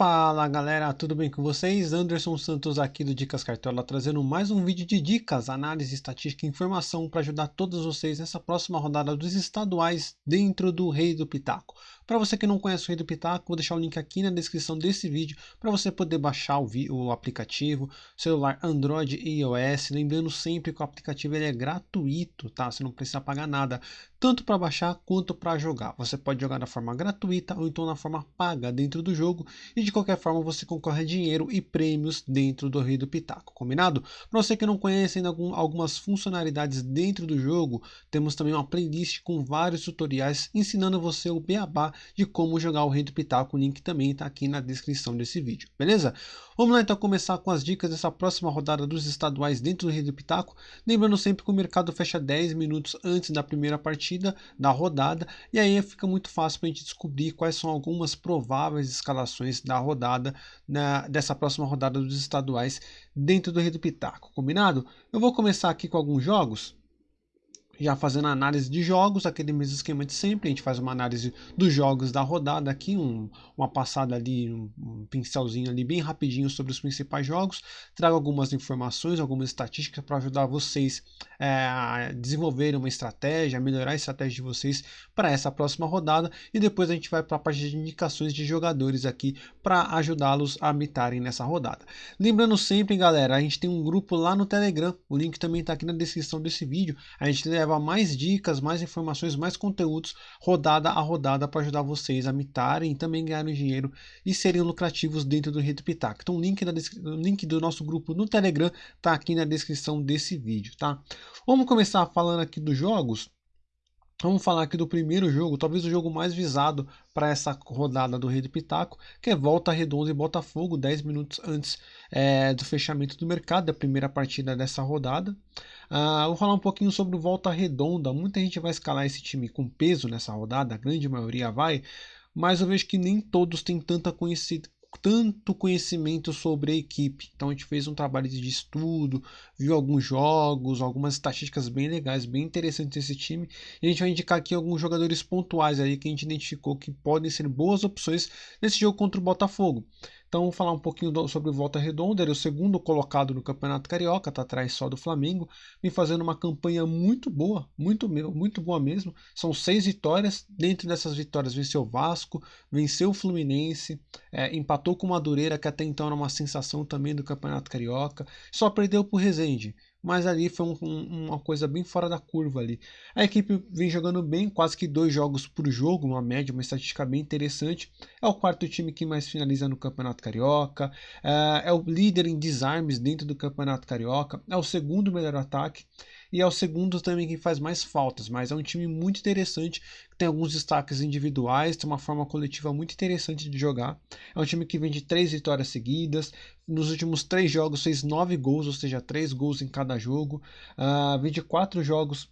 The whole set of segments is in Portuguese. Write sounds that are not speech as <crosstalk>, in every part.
Fala galera, tudo bem com vocês? Anderson Santos aqui do Dicas Cartola trazendo mais um vídeo de dicas, análise, estatística e informação para ajudar todos vocês nessa próxima rodada dos estaduais dentro do Rei do Pitaco. Para você que não conhece o Rei do Pitaco, vou deixar o link aqui na descrição desse vídeo para você poder baixar o, o, aplicativo, celular Android e iOS. Lembrando sempre que o aplicativo ele é gratuito, tá? Você não precisa pagar nada, tanto para baixar quanto para jogar. Você pode jogar da forma gratuita ou então na forma paga dentro do jogo e de qualquer forma você concorre a dinheiro e prêmios dentro do Rei do Pitaco, combinado? Para você que não conhece ainda algumas funcionalidades dentro do jogo, temos também uma playlist com vários tutoriais ensinando você o beabá de como jogar o Rei do Pitaco. O link também está aqui na descrição desse vídeo, beleza? Vamos lá então começar com as dicas dessa próxima rodada dos estaduais dentro do Rei do Pitaco. Lembrando sempre que o mercado fecha 10 minutos antes da primeira partida da rodada e aí fica muito fácil para a gente descobrir quais são algumas prováveis escalações da rodada na, dessa próxima rodada dos estaduais dentro do Rei do Pitaco, combinado? Eu vou começar aqui com alguns jogos já fazendo análise de jogos, aquele mesmo esquema de sempre, a gente faz uma análise dos jogos da rodada aqui, um, uma passada ali, um, um, pincelzinho ali bem rapidinho sobre os principais jogos, trago algumas informações, algumas estatísticas para ajudar vocês é, a desenvolverem uma estratégia, melhorar a estratégia de vocês para essa próxima rodada e depois a gente vai para a parte de indicações de jogadores aqui para ajudá-los a mitarem nessa rodada. Lembrando sempre, galera, a gente tem um grupo lá no Telegram, o link também está aqui na descrição desse vídeo, a gente leva leva mais dicas, mais informações, mais conteúdos rodada a rodada para ajudar vocês a mitarem e também ganharem dinheiro e serem lucrativos dentro do Rede Pitaco. Então o link, link do nosso grupo no Telegram está aqui na descrição desse vídeo, tá? Vamos começar falando aqui dos jogos. Vamos falar aqui do primeiro jogo, talvez o jogo mais visado para essa rodada do Rei do Pitaco, que é Volta Redonda e Botafogo, 10 minutos antes é, do fechamento do mercado, da primeira partida dessa rodada. Uh, vou falar um pouquinho sobre o Volta Redonda. Muita gente vai escalar esse time com peso nessa rodada, a grande maioria vai, mas eu vejo que nem todos têm tanta tanto conhecimento sobre a equipe. Então a gente fez um trabalho de estudo, viu alguns jogos, algumas estatísticas bem legais, bem interessantes desse time. E a gente vai indicar aqui alguns jogadores pontuais aí que a gente identificou que podem ser boas opções nesse jogo contra o Botafogo. Então, vamos falar um pouquinho do, sobre o Volta Redonda. Ele é o segundo colocado no Campeonato Carioca, está atrás só do Flamengo. Vem fazendo uma campanha muito boa, muito, muito boa mesmo. São seis vitórias. Dentro dessas vitórias, venceu o Vasco, venceu o Fluminense, é, empatou com o Madureira, que até então era uma sensação também do Campeonato Carioca. Só perdeu para o Resende mas ali foi um, um, uma coisa bem fora da curva ali. A equipe vem jogando bem, quase que dois jogos por jogo, uma média, uma estatística bem interessante. É o quarto time que mais finaliza no Campeonato Carioca, é, é o líder em desarmes dentro do Campeonato Carioca, é o segundo melhor ataque e é o segundo também que faz mais faltas, mas é um time muito interessante, que tem alguns destaques individuais, tem uma forma coletiva muito interessante de jogar. É um time que vem de três vitórias seguidas, nos últimos três jogos fez nove gols, ou seja, três gols em cada jogo, uh, vem de quatro jogos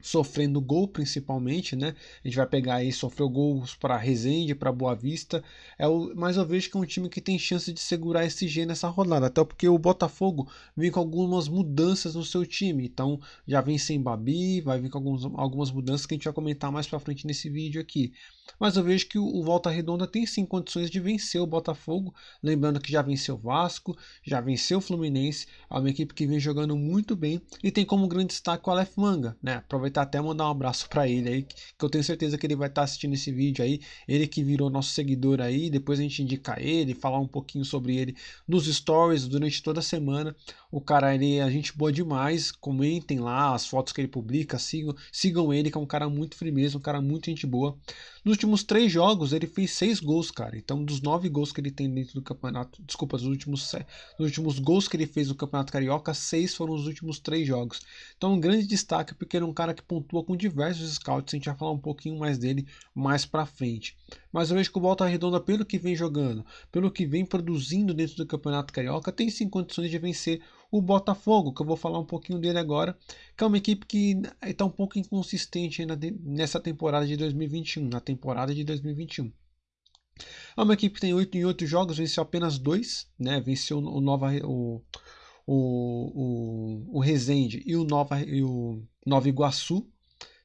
sofrendo gol principalmente, né? A gente vai pegar aí, sofreu gols para Resende, para Boa Vista, é o, mas eu vejo que é um time que tem chance de segurar esse G nessa rodada, até porque o Botafogo vem com algumas mudanças no seu time, então já vem sem Babi, vai vir com alguns, algumas mudanças que a gente vai comentar mais para frente nesse vídeo aqui. Mas eu vejo que o, Volta Redonda tem sim condições de vencer o Botafogo, lembrando que já venceu o Vasco, já venceu o Fluminense, é uma equipe que vem jogando muito bem e tem como grande destaque o Aleph Manga, né? aproveitar até mandar um abraço para ele aí, que eu tenho certeza que ele vai estar tá assistindo esse vídeo aí, ele que virou nosso seguidor aí, depois a gente indicar ele, falar um pouquinho sobre ele nos stories durante toda a semana. O cara, ele é gente boa demais, comentem lá as fotos que ele publica, sigam, sigam ele, que é um cara muito firmeza, um cara muito gente boa. Nos últimos três jogos, ele fez seis gols, cara. Então, dos nove gols que ele tem dentro do campeonato, desculpa, dos últimos, dos últimos gols que ele fez no Campeonato Carioca, seis foram os últimos três jogos. Então, um grande destaque, porque ele é um cara que pontua com diversos scouts. A gente vai falar um pouquinho mais dele mais pra frente. Mas eu vejo que o Volta Redonda, pelo que vem jogando, pelo que vem produzindo dentro do Campeonato Carioca, tem sim condições de vencer o Botafogo, que eu vou falar um pouquinho dele agora, que é uma equipe que está um pouco inconsistente ainda nessa temporada de 2021, na temporada de 2021. É uma equipe que tem 8 em 8 jogos, venceu apenas dois, né? Venceu o Nova o, o, o, o Resende e o Nova, e o Nova Iguaçu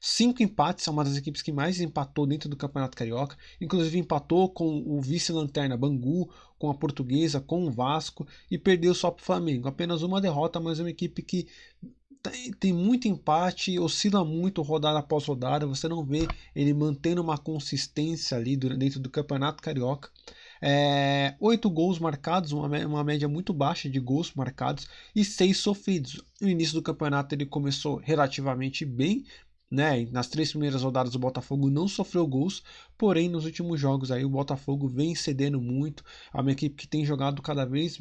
cinco empates, é uma das equipes que mais empatou dentro do Campeonato Carioca, inclusive empatou com o vice-lanterna Bangu, com a Portuguesa, com o Vasco e perdeu só para o Flamengo. Apenas uma derrota, mas é uma equipe que tem muito empate, oscila muito rodada após rodada, você não vê ele mantendo uma consistência ali dentro do Campeonato Carioca. É, oito gols marcados, uma, uma média muito baixa de gols marcados e seis sofridos. No início do campeonato ele começou relativamente bem, né? Nas três primeiras rodadas o Botafogo não sofreu gols, porém nos últimos jogos aí o Botafogo vem cedendo muito. É uma equipe que tem jogado cada vez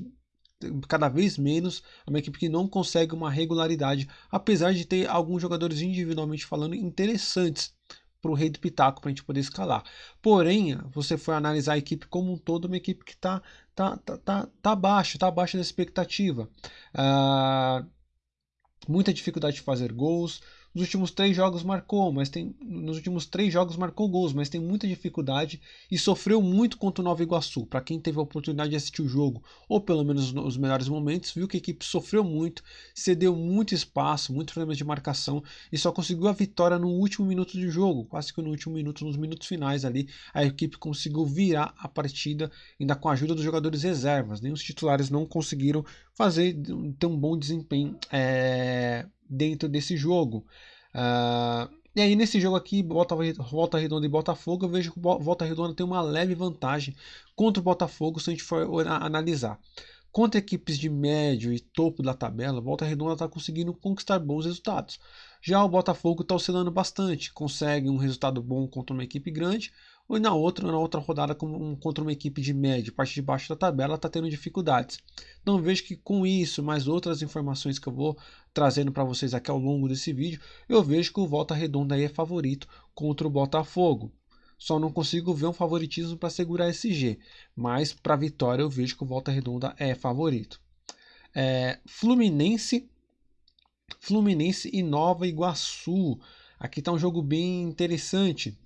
cada vez menos, é uma equipe que não consegue uma regularidade, apesar de ter alguns jogadores individualmente falando interessantes para o rei do pitaco para a gente poder escalar. Porém, você for analisar a equipe como um todo, uma equipe que está tá, tá, tá, tá está abaixo da expectativa. Uh, muita dificuldade de fazer gols, nos últimos três jogos marcou, mas tem nos últimos três jogos marcou gols, mas tem muita dificuldade e sofreu muito contra o Nova Iguaçu. Para quem teve a oportunidade de assistir o jogo, ou pelo menos os melhores momentos, viu que a equipe sofreu muito, cedeu muito espaço, muitos problemas de marcação e só conseguiu a vitória no último minuto do jogo, quase que no último minuto, nos minutos finais ali, a equipe conseguiu virar a partida ainda com a ajuda dos jogadores reservas. Nem os titulares não conseguiram fazer ter um bom desempenho é, dentro desse jogo. Uh, e aí nesse jogo aqui, Volta, Volta Redonda e Botafogo, eu vejo que Volta Redonda tem uma leve vantagem contra o Botafogo se a gente for analisar. Contra equipes de médio e topo da tabela, Volta Redonda está conseguindo conquistar bons resultados. Já o Botafogo está oscilando bastante, consegue um resultado bom contra uma equipe grande, ou na outra, na outra rodada contra uma equipe de média, parte de baixo da tabela, está tendo dificuldades. Então vejo que com isso, mais outras informações que eu vou trazendo para vocês aqui ao longo desse vídeo, eu vejo que o Volta Redonda aí é favorito contra o Botafogo. Só não consigo ver um favoritismo para segurar esse G, mas para vitória eu vejo que o Volta Redonda é favorito. É, Fluminense, Fluminense e Nova Iguaçu. Aqui está um jogo bem interessante.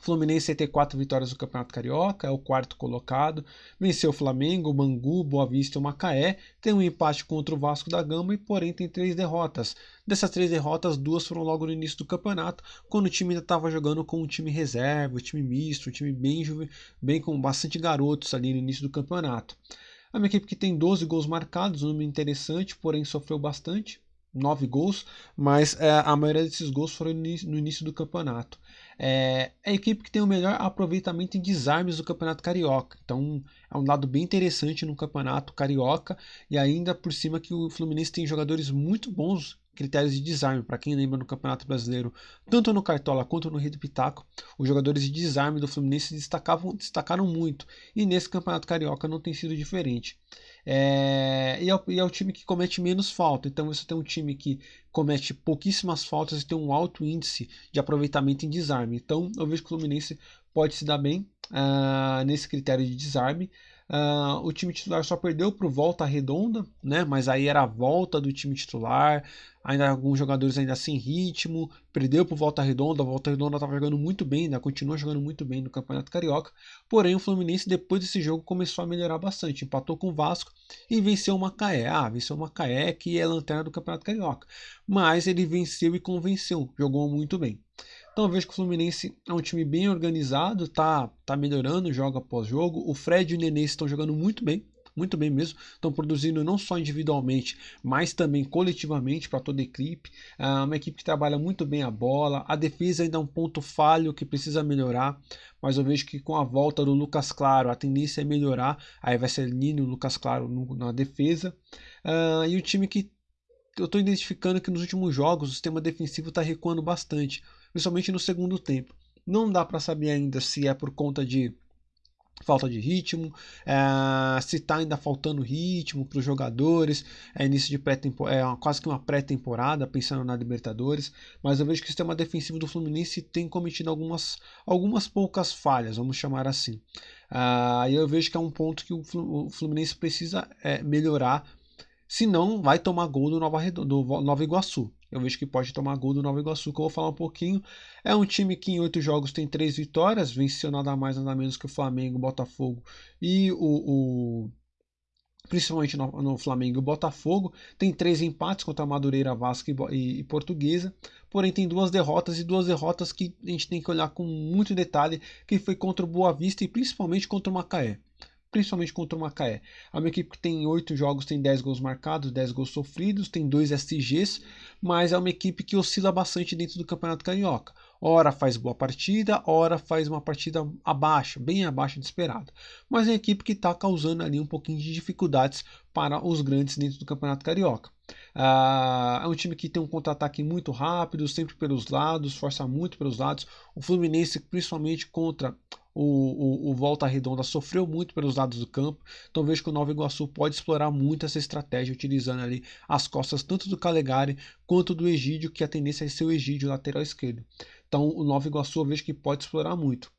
Fluminense tem quatro vitórias no Campeonato Carioca, é o quarto colocado. Venceu o Flamengo, Bangu, Boa Vista e o Macaé. Tem um empate contra o Vasco da Gama e, porém, tem três derrotas. Dessas três derrotas, duas foram logo no início do campeonato, quando o time ainda estava jogando com um time reserva, um time misto, um time bem, bem com bastante garotos ali no início do campeonato. É uma equipe que tem 12 gols marcados, um número interessante, porém sofreu bastante nove gols, mas é, a maioria desses gols foram no início do campeonato. É, é, a equipe que tem o melhor aproveitamento em desarmes do campeonato carioca, então é um lado bem interessante no campeonato carioca e ainda por cima que o Fluminense tem jogadores muito bons critérios de desarme. Para quem lembra no Campeonato Brasileiro, tanto no Cartola quanto no Rio do Pitaco, os jogadores de desarme do Fluminense destacavam, destacaram muito. E nesse Campeonato Carioca não tem sido diferente. É, e, é, e, é, o time que comete menos falta. Então você tem um time que comete pouquíssimas faltas e tem um alto índice de aproveitamento em desarme. Então eu vejo que o Fluminense pode se dar bem uh, nesse critério de desarme. Uh, o time titular só perdeu para o Volta Redonda, né? Mas aí era a volta do time titular, ainda alguns jogadores ainda sem ritmo, perdeu para o Volta Redonda, a Volta Redonda estava jogando muito bem, ainda continua jogando muito bem no Campeonato Carioca. Porém, o Fluminense depois desse jogo começou a melhorar bastante, empatou com o Vasco e venceu o Macaé. Ah, venceu o Macaé que é lanterna do Campeonato Carioca, mas ele venceu e convenceu, jogou muito bem. Então eu vejo que o Fluminense é um time bem organizado, tá, tá melhorando jogo após jogo. O Fred e o Nenê estão jogando muito bem, muito bem mesmo. Estão produzindo não só individualmente, mas também coletivamente para toda a equipe. É uma equipe que trabalha muito bem a bola. A defesa ainda é um ponto falho que precisa melhorar, mas eu vejo que com a volta do Lucas Claro a tendência é melhorar. Aí vai ser Nino Lucas Claro no, na defesa. Uh, e o time que eu estou identificando que nos últimos jogos o sistema defensivo está recuando bastante principalmente no segundo tempo. Não dá para saber ainda se é por conta de falta de ritmo, é, se está ainda faltando ritmo para os jogadores, é início de pré é quase que uma pré-temporada, pensando na Libertadores, mas eu vejo que o sistema defensivo do Fluminense tem cometido algumas, algumas poucas falhas, vamos chamar assim. Ah, e eu vejo que é um ponto que o Fluminense precisa é, melhorar, senão vai tomar gol do Nova, do Nova Iguaçu eu vejo que pode tomar gol do Nova Iguaçu, que eu vou falar um pouquinho. É um time que em oito jogos tem três vitórias, venceu nada mais nada menos que o Flamengo, o Botafogo e o, o, principalmente no, no, Flamengo e Botafogo. Tem três empates contra Madureira, Vasco e, e, e, Portuguesa. Porém, tem duas derrotas e duas derrotas que a gente tem que olhar com muito detalhe, que foi contra o Boa Vista e principalmente contra o Macaé. Principalmente contra o Macaé. É uma equipe que tem oito jogos, tem 10 gols marcados, 10 gols sofridos, tem dois SGs, mas é uma equipe que oscila bastante dentro do Campeonato Carioca. Ora faz boa partida, ora faz uma partida abaixo, bem abaixo de esperado. Mas é uma equipe que está causando ali um pouquinho de dificuldades para os grandes dentro do Campeonato Carioca. Ah, é um time que tem um contra-ataque muito rápido, sempre pelos lados, força muito pelos lados. O Fluminense, principalmente contra o, o, o, Volta Redonda sofreu muito pelos lados do campo, então vejo que o Nova Iguaçu pode explorar muito essa estratégia, utilizando ali as costas tanto do Calegari quanto do Egídio, que a tendência é ser o Egídio lateral esquerdo. Então o Nova Iguaçu eu vejo que pode explorar muito.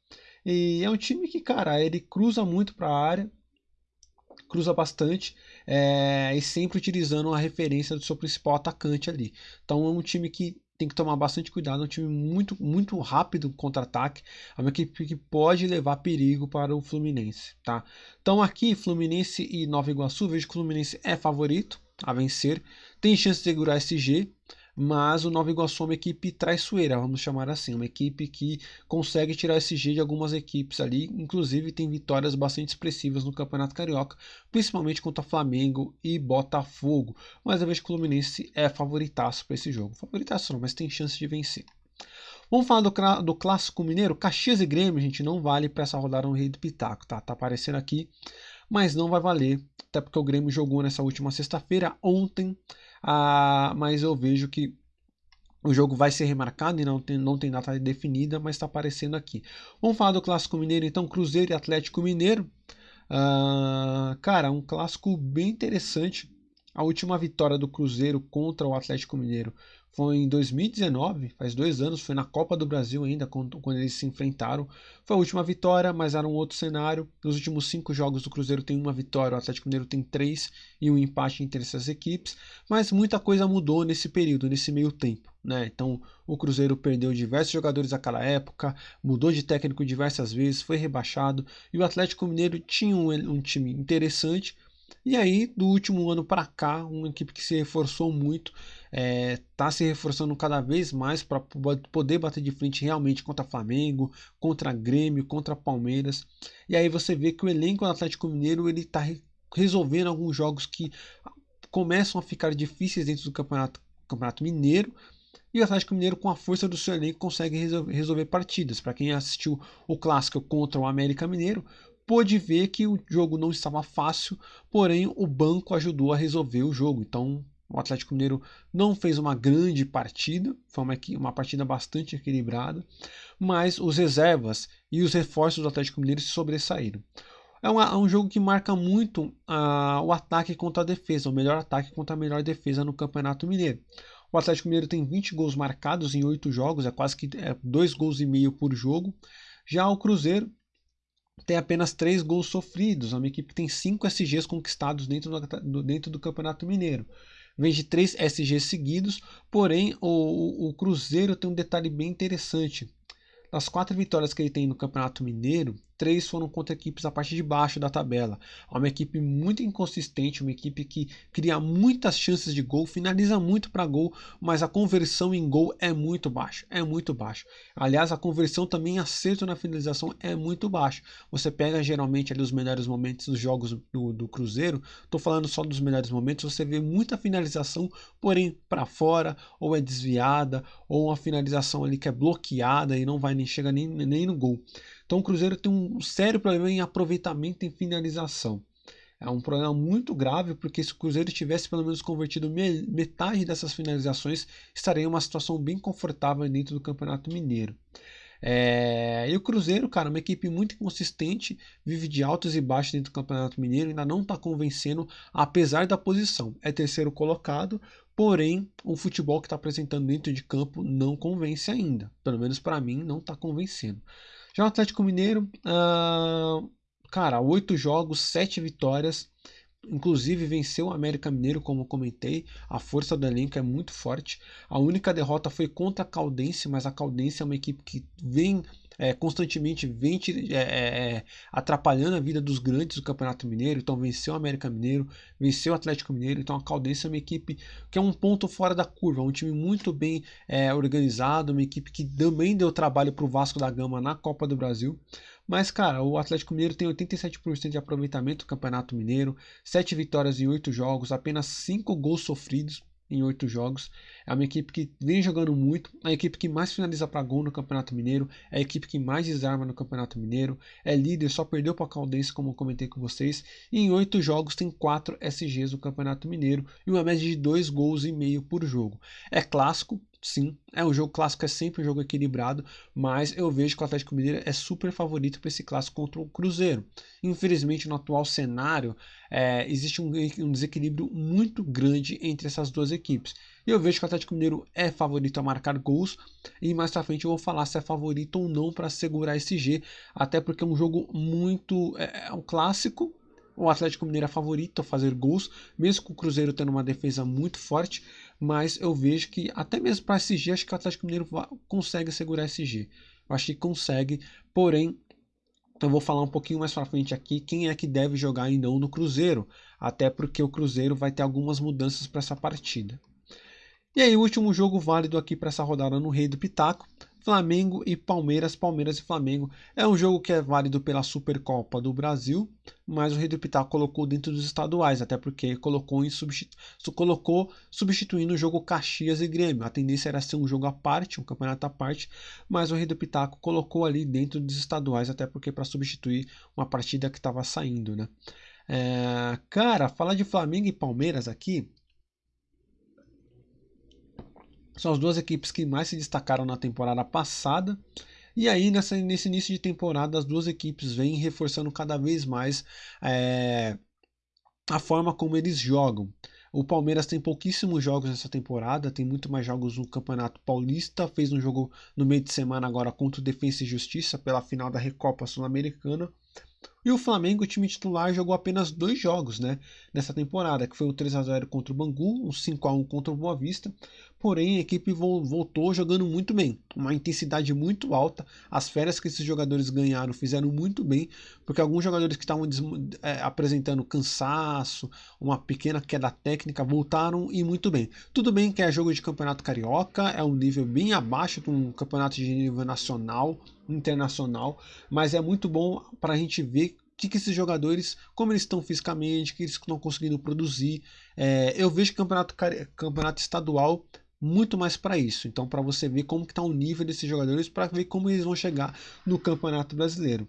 E é um time que, cara, ele cruza muito para a área, cruza bastante é, e sempre utilizando a referência do seu principal atacante ali. Então é um time que tem que tomar bastante cuidado, é um time muito, muito rápido contra-ataque, é uma equipe que pode levar perigo para o Fluminense, tá? Então aqui, Fluminense e Nova Iguaçu, vejo que o Fluminense é favorito a vencer, tem chance de segurar SG, mas o Nova Iguaçu é uma equipe traiçoeira, vamos chamar assim, uma equipe que consegue tirar esse G de algumas equipes ali, inclusive tem vitórias bastante expressivas no Campeonato Carioca, principalmente contra Flamengo e Botafogo, mas eu vejo que o Fluminense é favoritaço para esse jogo, favoritaço não, mas tem chance de vencer. Vamos falar do, do clássico mineiro, Caxias e Grêmio, gente, não vale para essa rodada um rei do Pitaco, tá? Tá aparecendo aqui, mas não vai valer, até porque o Grêmio jogou nessa última sexta-feira, ontem, ah, mas eu vejo que o jogo vai ser remarcado e não tem, não tem data definida, mas está aparecendo aqui. Vamos falar do Clássico Mineiro, então, Cruzeiro e Atlético Mineiro. Ah, cara, um clássico bem interessante. A última vitória do Cruzeiro contra o Atlético Mineiro foi em 2019, faz dois anos, foi na Copa do Brasil ainda, quando, quando, eles se enfrentaram. Foi a última vitória, mas era um outro cenário. Nos últimos cinco jogos do Cruzeiro tem uma vitória, o Atlético Mineiro tem três e um empate entre essas equipes. Mas muita coisa mudou nesse período, nesse meio tempo. Né? Então o Cruzeiro perdeu diversos jogadores naquela época, mudou de técnico diversas vezes, foi rebaixado. E o Atlético Mineiro tinha um, um time interessante, e aí, do último ano para cá, uma equipe que se reforçou muito, está é, tá se reforçando cada vez mais para poder bater de frente realmente contra Flamengo, contra Grêmio, contra Palmeiras. E aí você vê que o elenco do Atlético Mineiro ele está resolvendo alguns jogos que começam a ficar difíceis dentro do campeonato, campeonato Mineiro. E o Atlético Mineiro, com a força do seu elenco, consegue resolver partidas. Para quem assistiu o clássico contra o América Mineiro, pôde ver que o jogo não estava fácil, porém o banco ajudou a resolver o jogo. Então o Atlético Mineiro não fez uma grande partida, foi uma, uma partida bastante equilibrada, mas os reservas e os reforços do Atlético Mineiro se sobressaíram. É, uma, é um jogo que marca muito uh, o ataque contra a defesa, o melhor ataque contra a melhor defesa no Campeonato Mineiro. O Atlético Mineiro tem 20 gols marcados em 8 jogos, é quase que é, 2 gols e meio por jogo. Já o Cruzeiro tem apenas 3 gols sofridos. É uma equipe que tem 5 SGs conquistados dentro do, dentro do Campeonato Mineiro. Vem de 3 SGs seguidos, porém o, o Cruzeiro tem um detalhe bem interessante. Das quatro vitórias que ele tem no Campeonato Mineiro, três foram contra equipes da parte de baixo da tabela. É uma equipe muito inconsistente, uma equipe que cria muitas chances de gol, finaliza muito para gol, mas a conversão em gol é muito baixa, é muito baixa. Aliás, a conversão também acerto na finalização é muito baixa. Você pega geralmente ali os melhores momentos dos jogos do, do Cruzeiro, estou falando só dos melhores momentos, você vê muita finalização, porém para fora, ou é desviada, ou uma finalização ali que é bloqueada e não vai nem chega nem, nem no gol. Então o Cruzeiro tem um sério problema em aproveitamento em finalização. É um problema muito grave, porque se o Cruzeiro tivesse pelo menos convertido metade dessas finalizações, estaria em uma situação bem confortável dentro do Campeonato Mineiro. É... E o Cruzeiro, cara, uma equipe muito inconsistente, vive de altos e baixos dentro do Campeonato Mineiro, ainda não está convencendo, apesar da posição. É terceiro colocado, porém, o futebol que está apresentando dentro de campo não convence ainda. Pelo menos para mim, não está convencendo. Já o Atlético Mineiro, uh, cara, oito jogos, sete vitórias. Inclusive venceu o América Mineiro, como comentei. A força do elenco é muito forte. A única derrota foi contra a Caldense, mas a Caldense é uma equipe que vem é, constantemente vem é, é, atrapalhando a vida dos grandes do Campeonato Mineiro. Então venceu o América Mineiro, venceu o Atlético Mineiro. Então a Caldense é uma equipe que é um ponto fora da curva, um time muito bem é, organizado, uma equipe que também deu trabalho para o Vasco da Gama na Copa do Brasil. Mas, cara, o Atlético Mineiro tem 87% de aproveitamento do Campeonato Mineiro, 7 vitórias em 8 jogos, apenas 5 gols sofridos em oito jogos. É uma equipe que vem jogando muito, é a equipe que mais finaliza para gol no Campeonato Mineiro, é a equipe que mais desarma no Campeonato Mineiro, é líder, só perdeu para a Caldense, como eu comentei com vocês, e em oito jogos tem quatro SGs no Campeonato Mineiro e uma média de dois gols e meio por jogo. É clássico, Sim, é um jogo clássico, é sempre um jogo equilibrado, mas eu vejo que o Atlético Mineiro é super favorito para esse clássico contra o Cruzeiro. Infelizmente, no atual cenário, é, existe um, um, desequilíbrio muito grande entre essas duas equipes. E eu vejo que o Atlético Mineiro é favorito a marcar gols, e mais pra frente eu vou falar se é favorito ou não para segurar esse G, até porque é um jogo muito. é, é um clássico o Atlético Mineiro é favorito a fazer gols, mesmo com o Cruzeiro tendo uma defesa muito forte, mas eu vejo que até mesmo para SG, acho que o Atlético Mineiro consegue segurar SG. Eu acho que consegue, porém, eu vou falar um pouquinho mais para frente aqui quem é que deve jogar e não no Cruzeiro, até porque o Cruzeiro vai ter algumas mudanças para essa partida. E aí, o último jogo válido aqui para essa rodada no Rei do Pitaco Flamengo e Palmeiras, Palmeiras e Flamengo. É um jogo que é válido pela Supercopa do Brasil, mas o Rei do Pitaco colocou dentro dos estaduais, até porque colocou, em substitu... colocou substituindo o jogo Caxias e Grêmio. A tendência era ser um jogo à parte, um campeonato à parte, mas o Rei do Pitaco colocou ali dentro dos estaduais, até porque para substituir uma partida que estava saindo, né? É... Cara, falar de Flamengo e Palmeiras aqui são as duas equipes que mais se destacaram na temporada passada. E aí, nessa, nesse início de temporada, as duas equipes vêm reforçando cada vez mais é, a forma como eles jogam. O Palmeiras tem pouquíssimos jogos nessa temporada, tem muito mais jogos no Campeonato Paulista. Fez um jogo no meio de semana agora contra o Defensa e Justiça pela final da Recopa Sul-Americana. E o Flamengo, o time titular, jogou apenas dois jogos né, nessa temporada, que foi o 3 a 0 contra o Bangu, um 5 a 1 contra o Boa Vista. Porém, a equipe voltou jogando muito bem, uma intensidade muito alta. As férias que esses jogadores ganharam fizeram muito bem, porque alguns jogadores que estavam é, apresentando cansaço, uma pequena queda técnica, voltaram e muito bem. Tudo bem que é jogo de campeonato carioca, é um nível bem abaixo de um campeonato de nível nacional, internacional, mas é muito bom para a gente ver que, que esses jogadores, como eles estão fisicamente, que eles estão conseguindo produzir. É, eu vejo campeonato, campeonato estadual muito mais para isso. Então, para você ver como está o nível desses jogadores, para ver como eles vão chegar no campeonato brasileiro.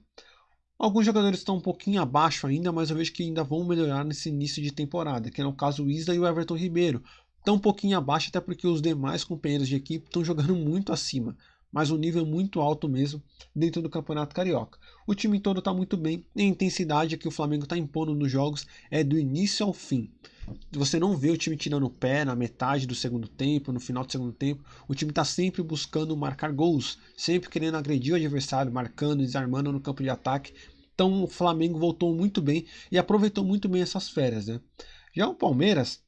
Alguns jogadores estão um pouquinho abaixo ainda, mas eu vejo que ainda vão melhorar nesse início de temporada, que é o caso o Isla e o Everton Ribeiro. Estão um pouquinho abaixo, até porque os demais companheiros de equipe estão jogando muito acima mas um nível muito alto mesmo dentro do Campeonato Carioca. O time todo está muito bem e a intensidade que o Flamengo está impondo nos jogos é do início ao fim. Você não vê o time tirando o pé na metade do segundo tempo, no final do segundo tempo. O time está sempre buscando marcar gols, sempre querendo agredir o adversário, marcando, desarmando no campo de ataque. Então o Flamengo voltou muito bem e aproveitou muito bem essas férias. Né? Já o Palmeiras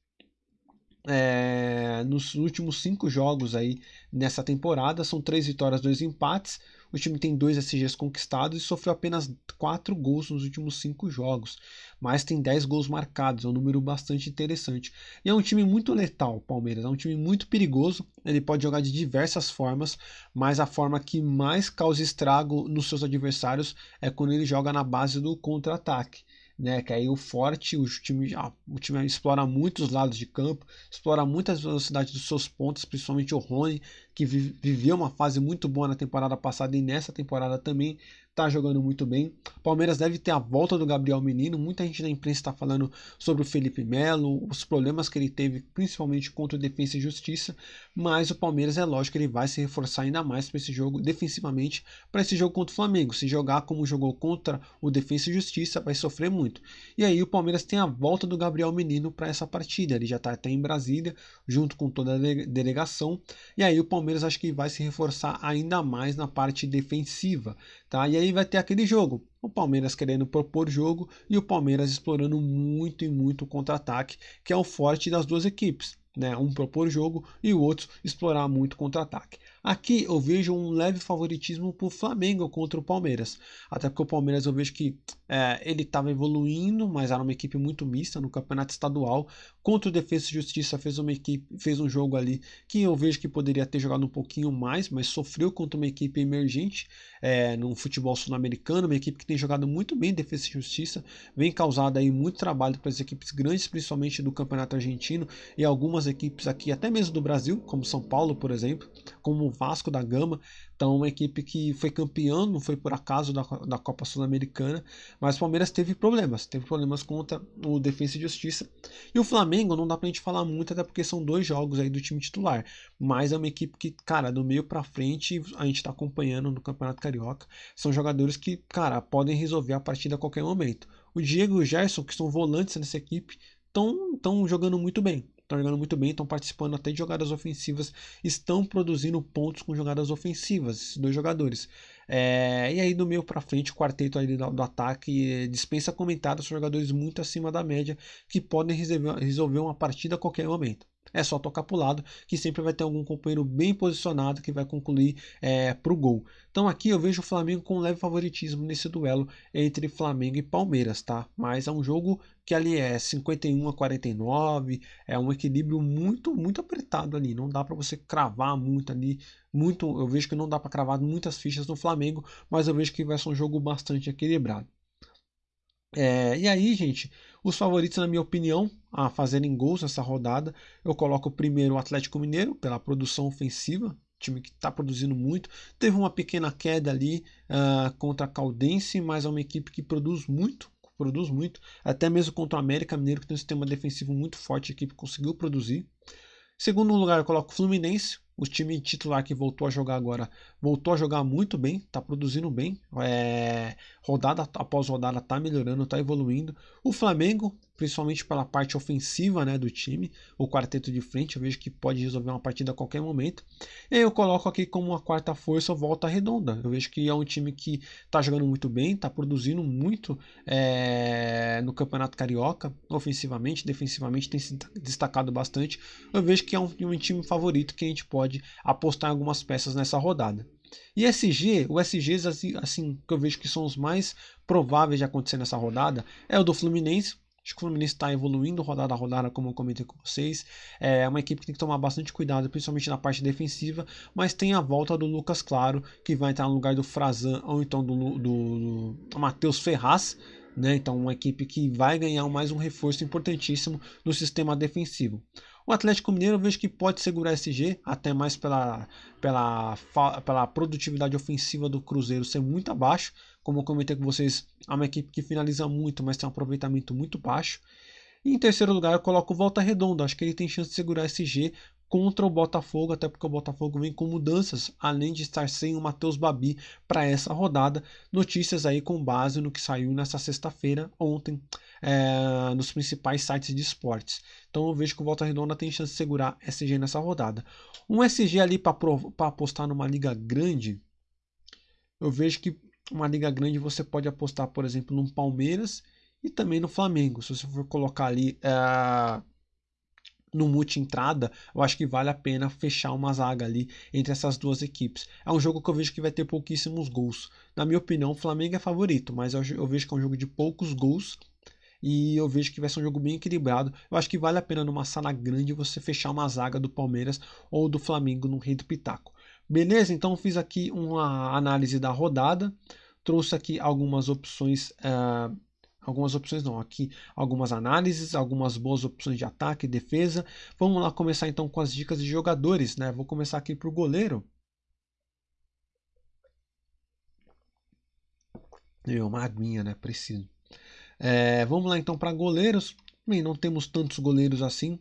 é, nos últimos cinco jogos aí nessa temporada. São três vitórias, dois empates. O time tem dois SGs conquistados e sofreu apenas quatro gols nos últimos cinco jogos. Mas tem 10 gols marcados, é um número bastante interessante. E é um time muito letal, Palmeiras. É um time muito perigoso. Ele pode jogar de diversas formas, mas a forma que mais causa estrago nos seus adversários é quando ele joga na base do contra-ataque né? Que aí o forte, o time, ah, o time explora muito os lados de campo, explora muito as velocidades dos seus pontos, principalmente o Rony, que viveu uma fase muito boa na temporada passada e nessa temporada também está jogando muito bem. Palmeiras deve ter a volta do Gabriel Menino. Muita gente na imprensa está falando sobre o Felipe Melo, os problemas que ele teve, principalmente contra o Defensa e Justiça. Mas o Palmeiras é lógico que ele vai se reforçar ainda mais para esse jogo, defensivamente, para esse jogo contra o Flamengo. Se jogar como jogou contra o Defensa e Justiça, vai sofrer muito. E aí o Palmeiras tem a volta do Gabriel Menino para essa partida. Ele já está até em Brasília, junto com toda a delegação. E aí o Palmeiras acho que vai se reforçar ainda mais na parte defensiva. Tá? E aí vai ter aquele jogo. O Palmeiras querendo propor jogo e o Palmeiras explorando muito e muito o contra-ataque, que é o forte das duas equipes. Né? Um propor jogo e o outro explorar muito contra-ataque. Aqui eu vejo um leve favoritismo para o Flamengo contra o Palmeiras. Até porque o Palmeiras eu vejo que é, ele estava evoluindo, mas era uma equipe muito mista no campeonato estadual. Contra o Defesa e Justiça fez uma equipe, fez um jogo ali que eu vejo que poderia ter jogado um pouquinho mais, mas sofreu contra uma equipe emergente é, no futebol sul-americano, uma equipe que tem jogado muito bem Defesa e Justiça, vem causado aí muito trabalho para as equipes grandes, principalmente do campeonato argentino e algumas equipes aqui, até mesmo do Brasil, como São Paulo, por exemplo, como o Vasco da Gama. Então, uma equipe que foi campeão, não foi por acaso da, da Copa Sul-Americana, mas o Palmeiras teve problemas, teve problemas contra o Defesa e Justiça. E o Flamengo não dá pra gente falar muito, até porque são dois jogos aí do time titular, mas é uma equipe que, cara, do meio para frente a gente tá acompanhando no Campeonato Carioca. São jogadores que, cara, podem resolver a partida a qualquer momento. O Diego e o Gerson, que são volantes nessa equipe, estão jogando muito bem estão jogando muito bem, estão participando até de jogadas ofensivas, estão produzindo pontos com jogadas ofensivas, esses dois jogadores. É, e aí do meio para frente, o quarteto aí do, do ataque é, dispensa comentários, são jogadores muito acima da média que podem resolver, resolver uma partida a qualquer momento. É só tocar para o lado que sempre vai ter algum companheiro bem posicionado que vai concluir é, para o gol. Então aqui eu vejo o Flamengo com um leve favoritismo nesse duelo entre Flamengo e Palmeiras, tá? Mas é um jogo que ali é 51 a 49, é um equilíbrio muito, muito apertado ali. Não dá para você cravar muito ali, muito. Eu vejo que não dá para cravar muitas fichas no Flamengo, mas eu vejo que vai ser um jogo bastante equilibrado. É, e aí, gente, os favoritos, na minha opinião, a fazerem gols nessa rodada, eu coloco primeiro o Atlético Mineiro, pela produção ofensiva, time que está produzindo muito. Teve uma pequena queda ali uh, contra a Caldense, mas é uma equipe que produz muito, produz muito. Até mesmo contra o América Mineiro, que tem um sistema defensivo muito forte, a equipe conseguiu produzir. Segundo lugar, eu coloco o Fluminense, o time titular que voltou a jogar agora voltou a jogar muito bem, está produzindo bem. É, rodada após rodada está melhorando, está evoluindo. O Flamengo principalmente pela parte ofensiva né, do time, o quarteto de frente, eu vejo que pode resolver uma partida a qualquer momento. E eu coloco aqui como uma quarta força volta redonda. Eu vejo que é um time que está jogando muito bem, está produzindo muito é, no Campeonato Carioca, ofensivamente, defensivamente tem se destacado bastante. Eu vejo que é um, um time favorito que a gente pode apostar em algumas peças nessa rodada. E SG, o SGs assim, assim, que eu vejo que são os mais prováveis de acontecer nessa rodada é o do Fluminense, Acho que o Fluminense está evoluindo rodada a rodada, como eu comentei com vocês. É uma equipe que tem que tomar bastante cuidado, principalmente na parte defensiva. Mas tem a volta do Lucas Claro, que vai entrar no lugar do Frazan ou então do, do, do Matheus Ferraz. Né? Então, uma equipe que vai ganhar mais um reforço importantíssimo no sistema defensivo. O Atlético Mineiro eu vejo que pode segurar esse G, até mais pela, pela, pela produtividade ofensiva do Cruzeiro ser muito abaixo. Como eu comentei com vocês, é uma equipe que finaliza muito, mas tem um aproveitamento muito baixo. E em terceiro lugar, eu coloco o Volta Redonda. Acho que ele tem chance de segurar esse G contra o Botafogo, até porque o Botafogo vem com mudanças, além de estar sem o Matheus Babi para essa rodada. Notícias aí com base no que saiu nessa sexta-feira, ontem, é, nos principais sites de esportes. Então eu vejo que o Volta Redonda tem chance de segurar SG nessa rodada. Um SG ali para apostar numa liga grande, eu vejo que uma liga grande você pode apostar, por exemplo, no Palmeiras e também no Flamengo. Se você for colocar ali é, no multi-entrada, eu acho que vale a pena fechar uma zaga ali entre essas duas equipes. É um jogo que eu vejo que vai ter pouquíssimos gols. Na minha opinião, o Flamengo é favorito, mas eu, eu vejo que é um jogo de poucos gols e eu vejo que vai ser um jogo bem equilibrado. Eu acho que vale a pena numa sala grande você fechar uma zaga do Palmeiras ou do Flamengo no Rei do Pitaco. Beleza? Então fiz aqui uma análise da rodada, trouxe aqui algumas opções, uh, algumas opções não, aqui algumas análises, algumas boas opções de ataque e defesa. Vamos lá começar então com as dicas de jogadores, né? Vou começar aqui para o goleiro. Eu, uma aguinha, né? Preciso. É, vamos lá então para goleiros. Bem, não temos tantos goleiros assim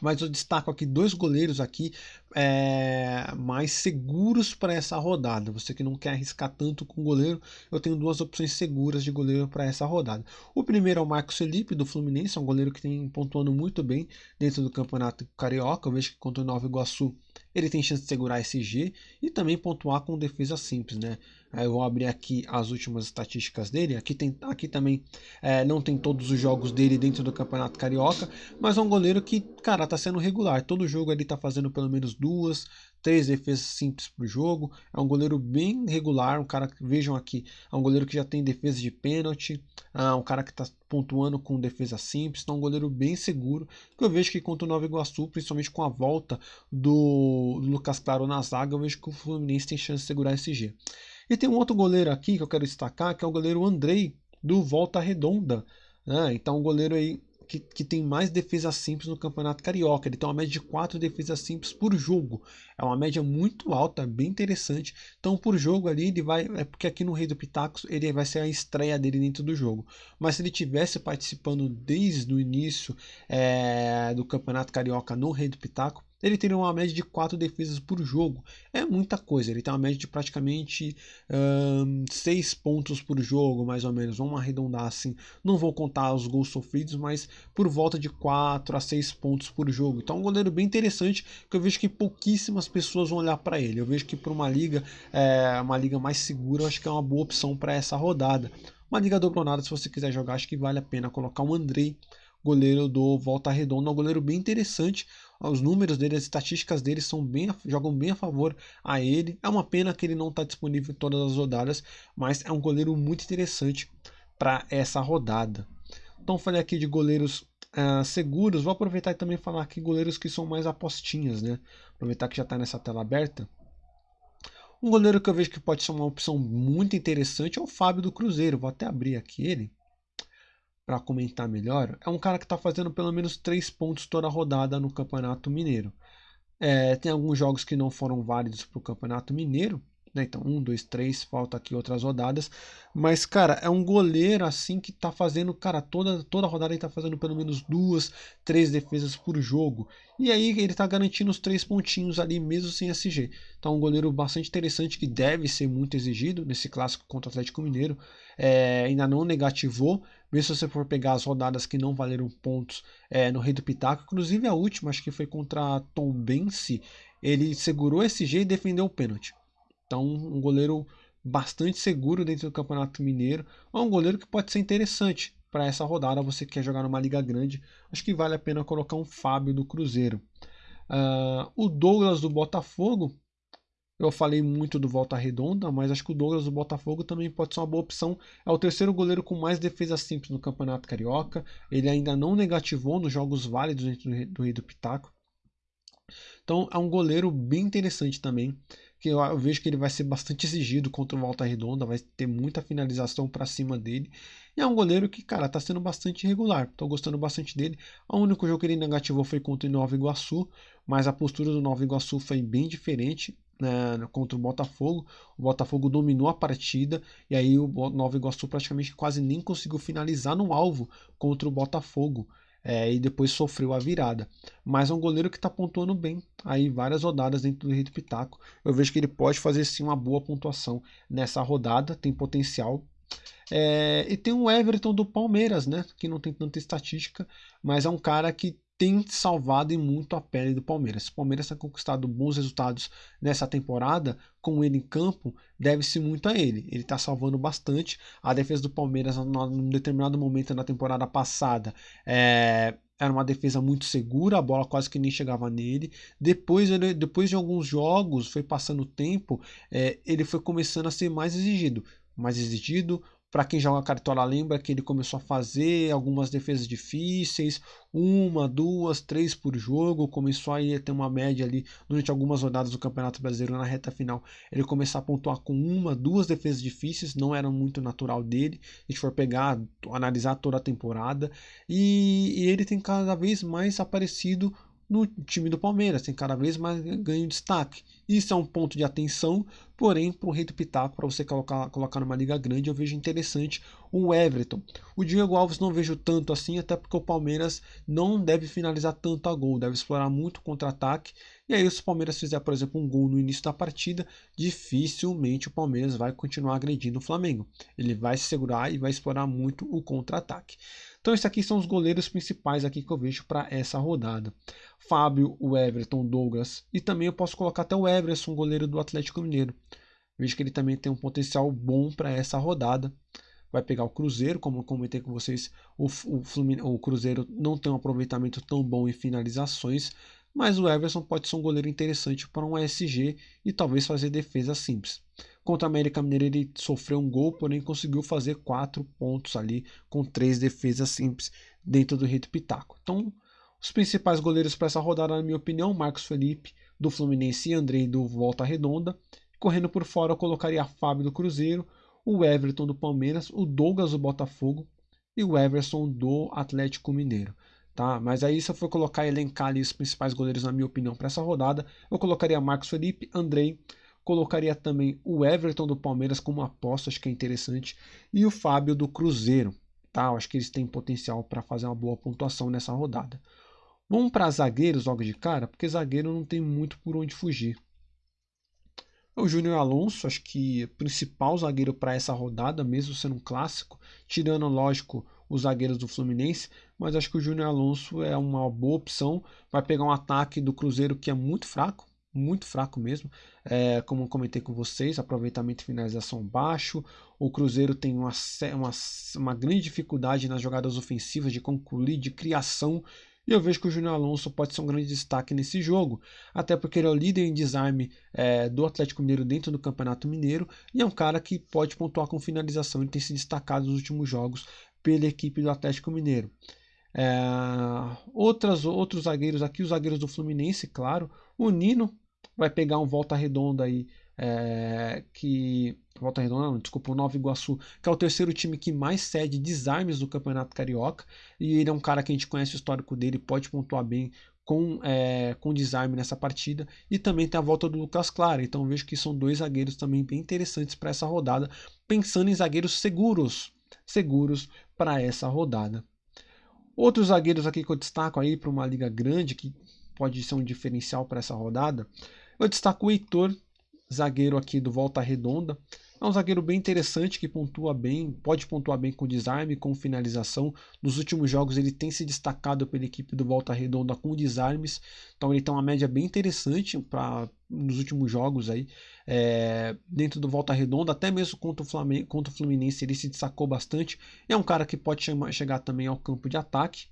mas eu destaco aqui dois goleiros aqui é, mais seguros para essa rodada. Você que não quer arriscar tanto com goleiro, eu tenho duas opções seguras de goleiro para essa rodada. O primeiro é o Marcos Felipe do Fluminense, é um goleiro que tem pontuando muito bem dentro do campeonato carioca. Eu vejo que contra o Nova Iguaçu ele tem chance de segurar esse G e também pontuar com defesa simples, né? Eu vou abrir aqui as últimas estatísticas dele. Aqui, tem, aqui também é, não tem todos os jogos dele dentro do Campeonato Carioca, mas é um goleiro que, cara, tá sendo regular. Todo jogo ele tá fazendo pelo menos duas, três defesas simples para o jogo. É um goleiro bem regular, um cara que vejam aqui, é um goleiro que já tem defesa de pênalti, é um cara que está pontuando com defesa simples, então é um goleiro bem seguro. Que eu vejo que contra o Nova Iguaçu, principalmente com a volta do Lucas Claro na zaga, eu vejo que o Fluminense tem chance de segurar esse G. E tem um outro goleiro aqui que eu quero destacar, que é o goleiro Andrei, do Volta Redonda. Né? Então, um goleiro aí que, que, tem mais defesas simples no Campeonato Carioca. Ele tem uma média de 4 defesas simples por jogo. É uma média muito alta, bem interessante. Então, por jogo ali, ele vai. É porque aqui no Rei do Pitacos ele vai ser a estreia dele dentro do jogo. Mas se ele tivesse participando desde o início é, do Campeonato Carioca no Rei do Pitaco, ele teria uma média de 4 defesas por jogo. É muita coisa, ele tem uma média de praticamente 6 pontos por jogo, mais ou menos. Vamos arredondar assim. Não vou contar os gols sofridos, mas por volta de 4 a 6 pontos por jogo. Então é um goleiro bem interessante, que eu vejo que pouquíssimas pessoas vão olhar para ele. Eu vejo que para uma liga, é, uma liga mais segura, eu acho que é uma boa opção para essa rodada. Uma liga dobronada, se você quiser jogar, acho que vale a pena colocar o Andrei goleiro do Volta Redonda, um goleiro bem interessante. Os números dele, as estatísticas dele são bem, jogam bem a favor a ele. É uma pena que ele não está disponível em todas as rodadas, mas é um goleiro muito interessante para essa rodada. Então falei aqui de goleiros uh, seguros. Vou aproveitar e também falar aqui goleiros que são mais apostinhas, né? Aproveitar que já está nessa tela aberta. Um goleiro que eu vejo que pode ser uma opção muito interessante é o Fábio do Cruzeiro. Vou até abrir aqui ele para comentar melhor, é um cara que está fazendo pelo menos três pontos toda a rodada no Campeonato Mineiro. É, tem alguns jogos que não foram válidos para o Campeonato Mineiro, né? Então, um, dois, três, falta aqui outras rodadas. Mas, cara, é um goleiro assim que tá fazendo, cara, toda, toda rodada ele tá fazendo pelo menos duas, três defesas por jogo. E aí ele tá garantindo os três pontinhos ali, mesmo sem SG. Então, um goleiro bastante interessante que deve ser muito exigido nesse clássico contra o Atlético Mineiro. É, ainda não negativou, mesmo se você for pegar as rodadas que não valeram pontos é, no Rei do Pitaco, inclusive a última, acho que foi contra Tom Bense, ele segurou SG e defendeu o pênalti. Então, um goleiro bastante seguro dentro do Campeonato Mineiro. É um goleiro que pode ser interessante para essa rodada. Você quer jogar numa liga grande, acho que vale a pena colocar um Fábio do Cruzeiro. Uh, o Douglas do Botafogo, eu falei muito do Volta Redonda, mas acho que o Douglas do Botafogo também pode ser uma boa opção. É o terceiro goleiro com mais defesa simples no Campeonato Carioca. Ele ainda não negativou nos jogos válidos dentro do Rei do Pitaco. Então é um goleiro bem interessante também que eu, eu, vejo que ele vai ser bastante exigido contra o Volta Redonda, vai ter muita finalização para cima dele. E é um goleiro que, cara, tá sendo bastante regular. Tô gostando bastante dele. O único jogo que ele negativou foi contra o Nova Iguaçu, mas a postura do Nova Iguaçu foi bem diferente. Né, contra o Botafogo, o Botafogo dominou a partida e aí o Nova Iguaçu praticamente quase nem conseguiu finalizar no alvo contra o Botafogo é, e depois sofreu a virada. Mas é um goleiro que está pontuando bem aí várias rodadas dentro do Rei Pitaco. Eu vejo que ele pode fazer sim uma boa pontuação nessa rodada, tem potencial. É, e tem o Everton do Palmeiras, né? Que não tem tanta estatística, mas é um cara que tem salvado e muito a pele do Palmeiras. O Palmeiras tem conquistado bons resultados nessa temporada, com ele em campo, deve-se muito a ele. Ele está salvando bastante. A defesa do Palmeiras, num determinado momento na temporada passada, é, era uma defesa muito segura, a bola quase que nem chegava nele. Depois, ele, depois de alguns jogos, foi passando o tempo, é, ele foi começando a ser mais exigido. Mais exigido, para quem joga cartola lembra que ele começou a fazer algumas defesas difíceis, uma, duas, três por jogo, começou a ter uma média ali durante algumas rodadas do Campeonato Brasileiro na reta final. Ele começou a pontuar com uma, duas defesas difíceis, não era muito natural dele. Se a gente for pegar, analisar toda a temporada, e, e ele tem cada vez mais aparecido no time do Palmeiras, tem cada vez mais ganho destaque. Isso é um ponto de atenção, porém, para o Rei do Pitaco, para você colocar, colocar numa liga grande, eu vejo interessante o Everton. O Diego Alves não vejo tanto assim, até porque o Palmeiras não deve finalizar tanto a gol, deve explorar muito contra-ataque. E aí, se o Palmeiras fizer, por exemplo, um gol no início da partida, dificilmente o Palmeiras vai continuar agredindo o Flamengo. Ele vai se segurar e vai explorar muito o contra-ataque. Então, esses aqui são os goleiros principais aqui que eu vejo para essa rodada. Fábio, o Everton, Douglas e também eu posso colocar até o Everson, goleiro do Atlético Mineiro. Vejo que ele também tem um potencial bom para essa rodada. Vai pegar o Cruzeiro, como eu comentei com vocês, o, o, o Cruzeiro não tem um aproveitamento tão bom em finalizações. mas o Everson pode ser um goleiro interessante para um SG e talvez fazer defesa simples. Contra o América Mineiro ele sofreu um gol, porém conseguiu fazer quatro pontos ali com três defesas simples dentro do Rito Pitaco. Então, os principais goleiros para essa rodada, na minha opinião, Marcos Felipe do Fluminense e Andrei do Volta Redonda. Correndo por fora, eu colocaria Fábio do Cruzeiro, o Everton do Palmeiras, o Douglas do Botafogo e o Everson do Atlético Mineiro tá? Mas aí se eu for colocar elencar ali os principais goleiros na minha opinião para essa rodada, eu colocaria Marcos Felipe, Andrei, colocaria também o Everton do Palmeiras como aposta, acho que é interessante, e o Fábio do Cruzeiro, tá? Acho que eles têm potencial para fazer uma boa pontuação nessa rodada. Vamos para zagueiros logo de cara, porque zagueiro não tem muito por onde fugir. O Júnior Alonso, acho que principal zagueiro para essa rodada, mesmo sendo um clássico, tirando, lógico, os zagueiros do Fluminense, mas acho que o Júnior Alonso é uma boa opção. Vai pegar um ataque do Cruzeiro que é muito fraco, muito fraco mesmo. É, como comentei com vocês, aproveitamento e finalização baixo. O Cruzeiro tem uma, uma, uma grande dificuldade nas jogadas ofensivas de concluir, de criação. E eu vejo que o Júnior Alonso pode ser um grande destaque nesse jogo, até porque ele é o líder em desarme é, do Atlético Mineiro dentro do Campeonato Mineiro e é um cara que pode pontuar com finalização e tem se destacado nos últimos jogos pela equipe do Atlético Mineiro. É, outras, outros zagueiros aqui, os zagueiros do Fluminense, claro. O Nino vai pegar um volta redonda aí, é, que. Volta Redonda, não, desculpa, o Nova Iguaçu, que é o terceiro time que mais cede desarmes do Campeonato Carioca. E ele é um cara que a gente conhece o histórico dele, pode pontuar bem com, é, com desarme nessa partida. E também tem a volta do Lucas Clara. Então vejo que são dois zagueiros também bem interessantes para essa rodada, pensando em zagueiros seguros seguros para essa rodada. Outros zagueiros aqui que eu destaco aí para uma liga grande, que pode ser um diferencial para essa rodada, eu destaco o Heitor, zagueiro aqui do Volta Redonda. É um zagueiro bem interessante que pontua bem, pode pontuar bem com desarme, com finalização. Nos últimos jogos ele tem se destacado pela equipe do Volta Redonda com desarmes, então ele tem uma média bem interessante para nos últimos jogos aí é, dentro do Volta Redonda, até mesmo contra o, Flamengo, contra o Fluminense ele se destacou bastante. É um cara que pode chegar também ao campo de ataque.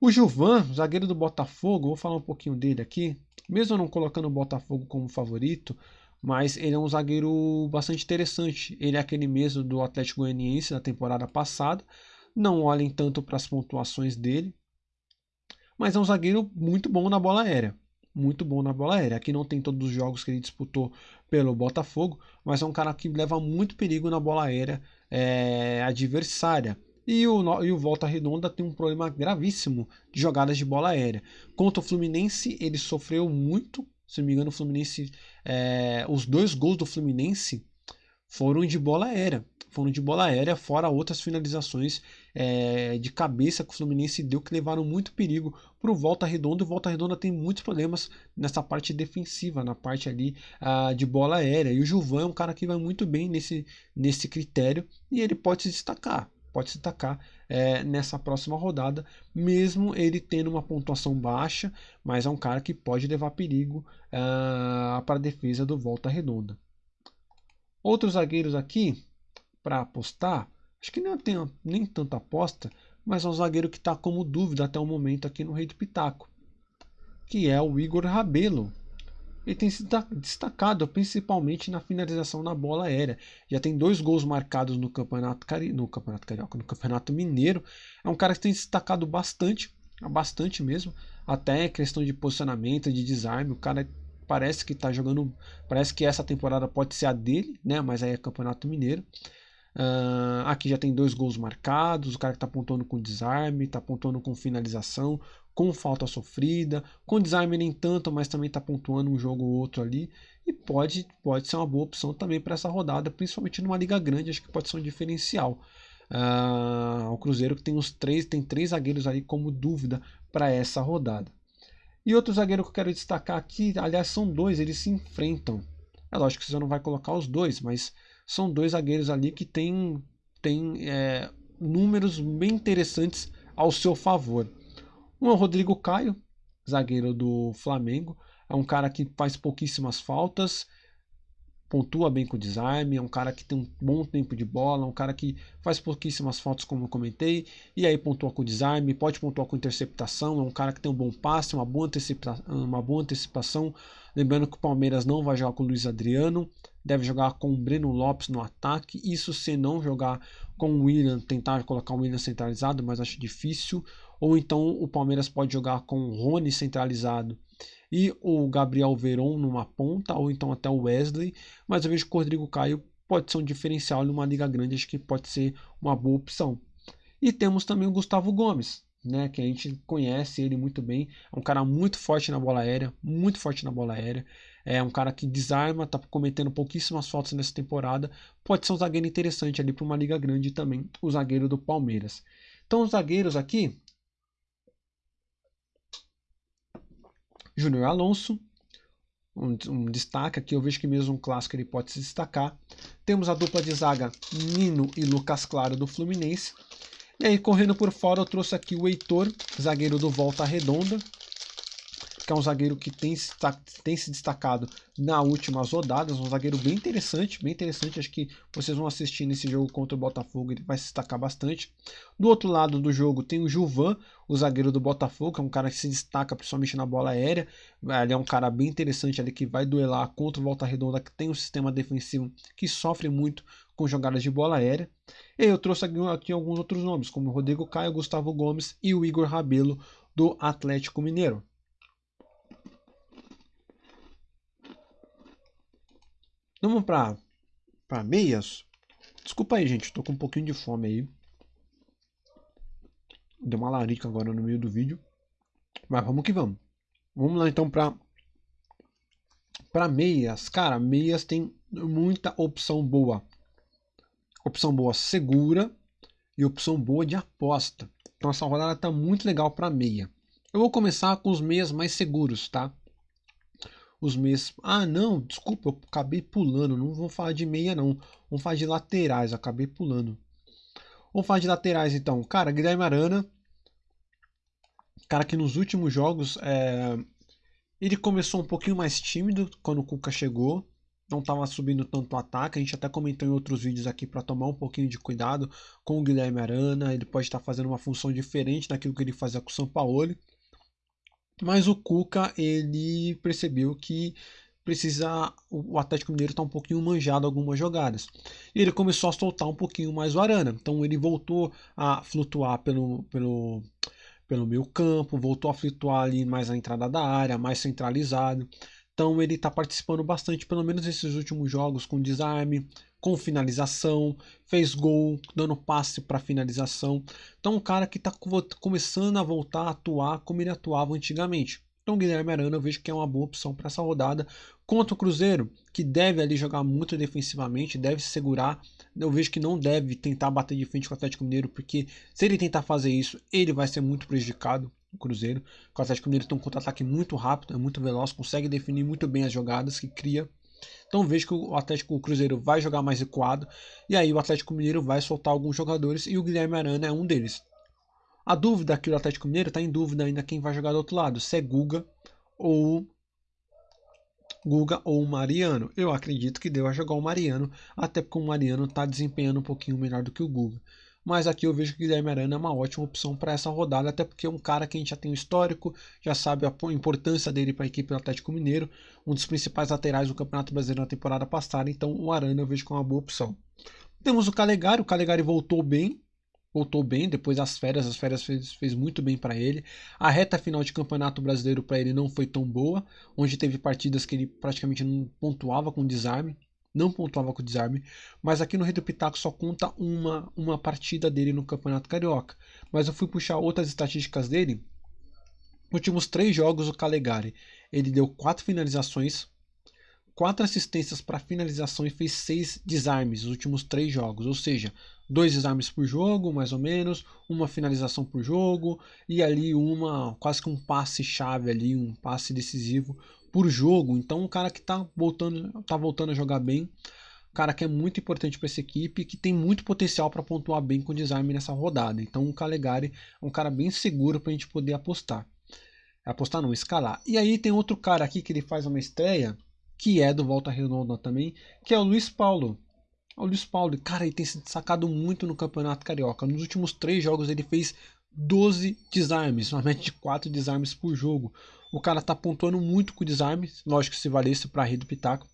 O Gilvan, zagueiro do Botafogo, vou falar um pouquinho dele aqui. Mesmo não colocando o Botafogo como favorito, mas ele é um zagueiro bastante interessante. Ele é aquele mesmo do Atlético Goianiense da temporada passada. Não olhem tanto para as pontuações dele, mas é um zagueiro muito bom na bola aérea. Muito bom na bola aérea. Aqui não tem todos os jogos que ele disputou pelo Botafogo, mas é um cara que leva muito perigo na bola aérea é, adversária. E o, e o Volta Redonda tem um problema gravíssimo de jogadas de bola aérea. Contra o Fluminense, ele sofreu muito se não me engano, o Fluminense. É, os dois gols do Fluminense foram de bola aérea. Foram de bola aérea, fora outras finalizações é, de cabeça que o Fluminense deu que levaram muito perigo para o Volta Redonda. O Volta Redonda tem muitos problemas nessa parte defensiva, na parte ali uh, de bola aérea. E o Gilvan é um cara que vai muito bem nesse, nesse critério e ele pode se destacar pode se destacar é, nessa próxima rodada, mesmo ele tendo uma pontuação baixa, mas é um cara que pode levar perigo uh, para a defesa do Volta Redonda. Outros zagueiros aqui para apostar, acho que não tem nem tanta aposta, mas é um zagueiro que está como dúvida até o momento aqui no Rei do Pitaco, que é o Igor Rabelo, ele tem se destacado principalmente na finalização na bola aérea. Já tem dois gols marcados no Campeonato, Cari... no Campeonato Carioca, no Campeonato Mineiro. É um cara que tem se destacado bastante, bastante mesmo, até questão de posicionamento, de desarme. O cara parece que está jogando, parece que essa temporada pode ser a dele, né? Mas aí é Campeonato Mineiro. Uh, aqui já tem dois gols marcados, o cara que está pontuando com desarme, está pontuando com finalização, com falta sofrida, com desarme nem tanto, mas também está pontuando um jogo ou outro ali. E pode, pode ser uma boa opção também para essa rodada, principalmente numa liga grande, acho que pode ser um diferencial. Uh, o Cruzeiro que tem os três, tem três zagueiros aí como dúvida para essa rodada. E outro zagueiro que eu quero destacar aqui, aliás, são dois, eles se enfrentam. É lógico que você não vai colocar os dois, mas são dois zagueiros ali que têm tem, é, números bem interessantes ao seu favor. Um é o Rodrigo Caio, zagueiro do Flamengo. É um cara que faz pouquíssimas faltas, pontua bem com o desarme, é um cara que tem um bom tempo de bola, um cara que faz pouquíssimas fotos, como eu comentei, e aí pontua com o desarme, pode pontuar com interceptação, é um cara que tem um bom passe, uma boa, antecipa uma boa antecipação. Lembrando que o Palmeiras não vai jogar com o Luiz Adriano, deve jogar com o Breno Lopes no ataque, isso se não jogar com o William, tentar colocar o William centralizado, mas acho difícil. Ou então o Palmeiras pode jogar com o Rony centralizado e o Gabriel Veron numa ponta, ou então até o Wesley, mas eu vejo que o Rodrigo Caio pode ser um diferencial numa liga grande, acho que pode ser uma boa opção. E temos também o Gustavo Gomes, né, que a gente conhece ele muito bem, é um cara muito forte na bola aérea, muito forte na bola aérea, é um cara que desarma, está cometendo pouquíssimas faltas nessa temporada, pode ser um zagueiro interessante ali para uma liga grande também, o zagueiro do Palmeiras. Então os zagueiros aqui, Júnior Alonso, um, um, destaque aqui, eu vejo que mesmo um clássico ele pode se destacar. Temos a dupla de zaga Nino e Lucas Claro do Fluminense. E aí, correndo por fora, eu trouxe aqui o Heitor, zagueiro do Volta Redonda, que é um zagueiro que tem, tem se destacado nas últimas rodadas, um zagueiro bem interessante, bem interessante, acho que vocês vão assistir nesse jogo contra o Botafogo, ele vai se destacar bastante. Do outro lado do jogo tem o Juvan, o zagueiro do Botafogo, que é um cara que se destaca principalmente na bola aérea, ele é um cara bem interessante ali que vai duelar contra o Volta Redonda, que tem um sistema defensivo que sofre muito com jogadas de bola aérea. E eu trouxe aqui, alguns outros nomes, como o Rodrigo Caio, Gustavo Gomes e o Igor Rabelo do Atlético Mineiro. Vamos para para meias. Desculpa aí, gente, tô com um pouquinho de fome aí. Deu uma larica agora no meio do vídeo. Mas vamos que vamos. Vamos lá então para para meias. Cara, meias tem muita opção boa. Opção boa segura e opção boa de aposta. Então essa rodada tá muito legal para meia. Eu vou começar com os meias mais seguros, tá? Os meias. Ah, não, desculpa, eu acabei pulando. Não vou falar de meia, não. Vamos falar de laterais, acabei pulando. Vamos falar de laterais então. Cara, Guilherme Arana. Cara que nos últimos jogos é... ele começou um pouquinho mais tímido quando o Cuca chegou. Não estava subindo tanto o ataque. A gente até comentou em outros vídeos aqui para tomar um pouquinho de cuidado com o Guilherme Arana. Ele pode estar fazendo uma função diferente daquilo que ele fazia com o São Paulo. Mas o Cuca, ele percebeu que precisa o Atlético Mineiro está um pouquinho manjado algumas jogadas. E ele começou a soltar um pouquinho mais o Arana. Então ele voltou a flutuar pelo, pelo, pelo meio campo, voltou a flutuar ali mais na entrada da área, mais centralizado. Então ele está participando bastante, pelo menos nesses últimos jogos, com desarme, com finalização, fez gol, dando passe para finalização. Então, um cara que está começando a voltar a atuar como ele atuava antigamente. Então, Guilherme Arana eu vejo que é uma boa opção para essa rodada. Contra o Cruzeiro, que deve ali jogar muito defensivamente, deve se segurar. Eu vejo que não deve tentar bater de frente com o Atlético Mineiro, porque se ele tentar fazer isso, ele vai ser muito prejudicado. O Cruzeiro, o Atlético Mineiro tem um contra-ataque muito rápido, é muito veloz, consegue definir muito bem as jogadas que cria. Então vejo que o Atlético Cruzeiro vai jogar mais recuado. E aí o Atlético Mineiro vai soltar alguns jogadores e o Guilherme Arana é um deles. A dúvida aqui do Atlético Mineiro está em dúvida ainda quem vai jogar do outro lado. Se é Guga ou Guga ou Mariano. Eu acredito que deu a jogar o Mariano, até porque o Mariano está desempenhando um pouquinho melhor do que o Guga. Mas aqui eu vejo que o Guilherme Arana é uma ótima opção para essa rodada, até porque é um cara que a gente já tem um histórico, já sabe a importância dele para a equipe do Atlético Mineiro, um dos principais laterais do Campeonato Brasileiro na temporada passada, então o Arana eu vejo como uma boa opção. Temos o Calegari, o Calegari voltou bem, voltou bem depois das férias, as férias fez, fez muito bem para ele. A reta final de campeonato brasileiro para ele não foi tão boa, onde teve partidas que ele praticamente não pontuava com desarme não pontuava com o desarme, mas aqui no Rei do Pitaco só conta uma, uma partida dele no Campeonato Carioca. Mas eu fui puxar outras estatísticas dele. Nos últimos três jogos, o Calegari ele deu quatro finalizações, quatro assistências para finalização e fez seis desarmes nos últimos três jogos, ou seja, dois desarmes por jogo, mais ou menos, uma finalização por jogo e ali uma quase que um passe chave ali, um passe decisivo por jogo. Então, um cara que está voltando, tá voltando a jogar bem, um cara que é muito importante para essa equipe, que tem muito potencial para pontuar bem com o desarme nessa rodada. Então, o Calegari é um cara bem seguro para a gente poder apostar. Apostar não, escalar. E aí tem outro cara aqui que ele faz uma estreia, que é do Volta Redonda também, que é o Luiz Paulo. O Luiz Paulo, cara, ele tem se destacado muito no Campeonato Carioca. Nos últimos três jogos ele fez 12 desarmes, uma média de 4 desarmes por jogo. O cara tá pontuando muito com desarmes, lógico que se valesse para a rede do Pitaco.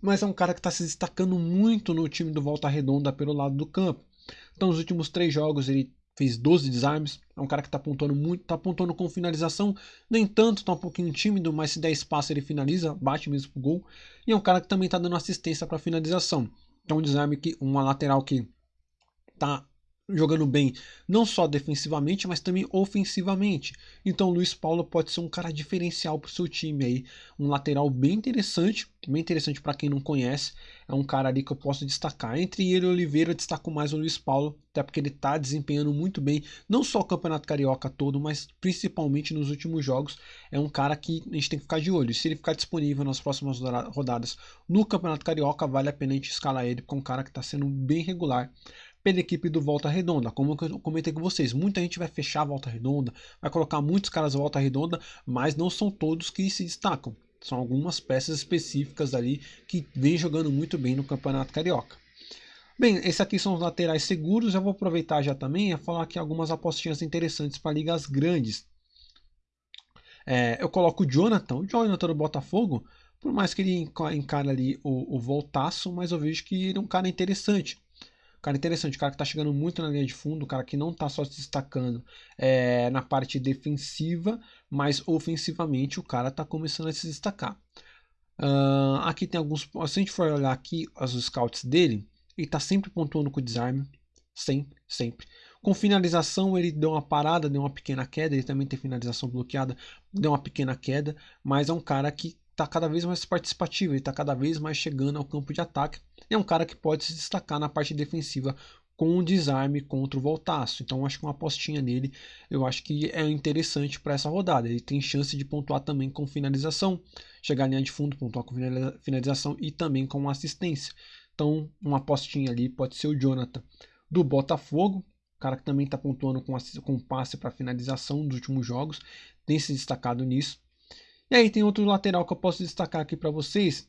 Mas é um cara que está se destacando muito no time do Volta Redonda pelo lado do campo. Então, nos últimos três jogos, ele fez 12 desarmes. É um cara que está pontuando muito, está pontuando com finalização. Nem tanto, está um pouquinho tímido, mas se der espaço ele finaliza, bate mesmo pro gol. E é um cara que também está dando assistência para finalização. Então, um desarme que uma lateral que está jogando bem, não só defensivamente, mas também ofensivamente. Então o Luiz Paulo pode ser um cara diferencial para o seu time aí, um lateral bem interessante, bem interessante para quem não conhece. É um cara ali que eu posso destacar. Entre ele e Oliveira, eu destaco mais o Luiz Paulo, até porque ele está desempenhando muito bem, não só o Campeonato Carioca todo, mas principalmente nos últimos jogos. É um cara que a gente tem que ficar de olho. Se ele ficar disponível nas próximas rodadas no Campeonato Carioca, vale a pena a gente escalar ele, porque é um cara que está sendo bem regular pela equipe do Volta Redonda. Como eu comentei com vocês, muita gente vai fechar a Volta Redonda, vai colocar muitos caras Volta Redonda, mas não são todos que se destacam. São algumas peças específicas ali que vem jogando muito bem no Campeonato Carioca. Bem, esses aqui são os laterais seguros. Eu vou aproveitar já também a falar aqui algumas apostinhas interessantes para ligas grandes. É, eu coloco o Jonathan, o Jonathan do Botafogo, por mais que ele encare ali o, o voltaço, mas eu vejo que ele é um cara interessante. Cara interessante, cara que está chegando muito na linha de fundo, cara que não está só se destacando é, na parte defensiva, mas ofensivamente o cara está começando a se destacar. Uh, aqui tem alguns. Se a gente for olhar aqui os scouts dele, ele está sempre pontuando com o desarme. Sempre, sempre. Com finalização, ele deu uma parada, deu uma pequena queda. Ele também tem finalização bloqueada, deu uma pequena queda. Mas é um cara que está cada vez mais participativo, ele está cada vez mais chegando ao campo de ataque. É um cara que pode se destacar na parte defensiva com um desarme contra o Voltaço. Então acho que uma apostinha nele eu acho que é interessante para essa rodada. Ele tem chance de pontuar também com finalização, chegar à linha de fundo, pontuar com finalização e também com assistência. Então uma apostinha ali pode ser o Jonathan do Botafogo, cara que também está pontuando com, com passe para finalização nos últimos jogos, tem se destacado nisso. E aí tem outro lateral que eu posso destacar aqui para vocês,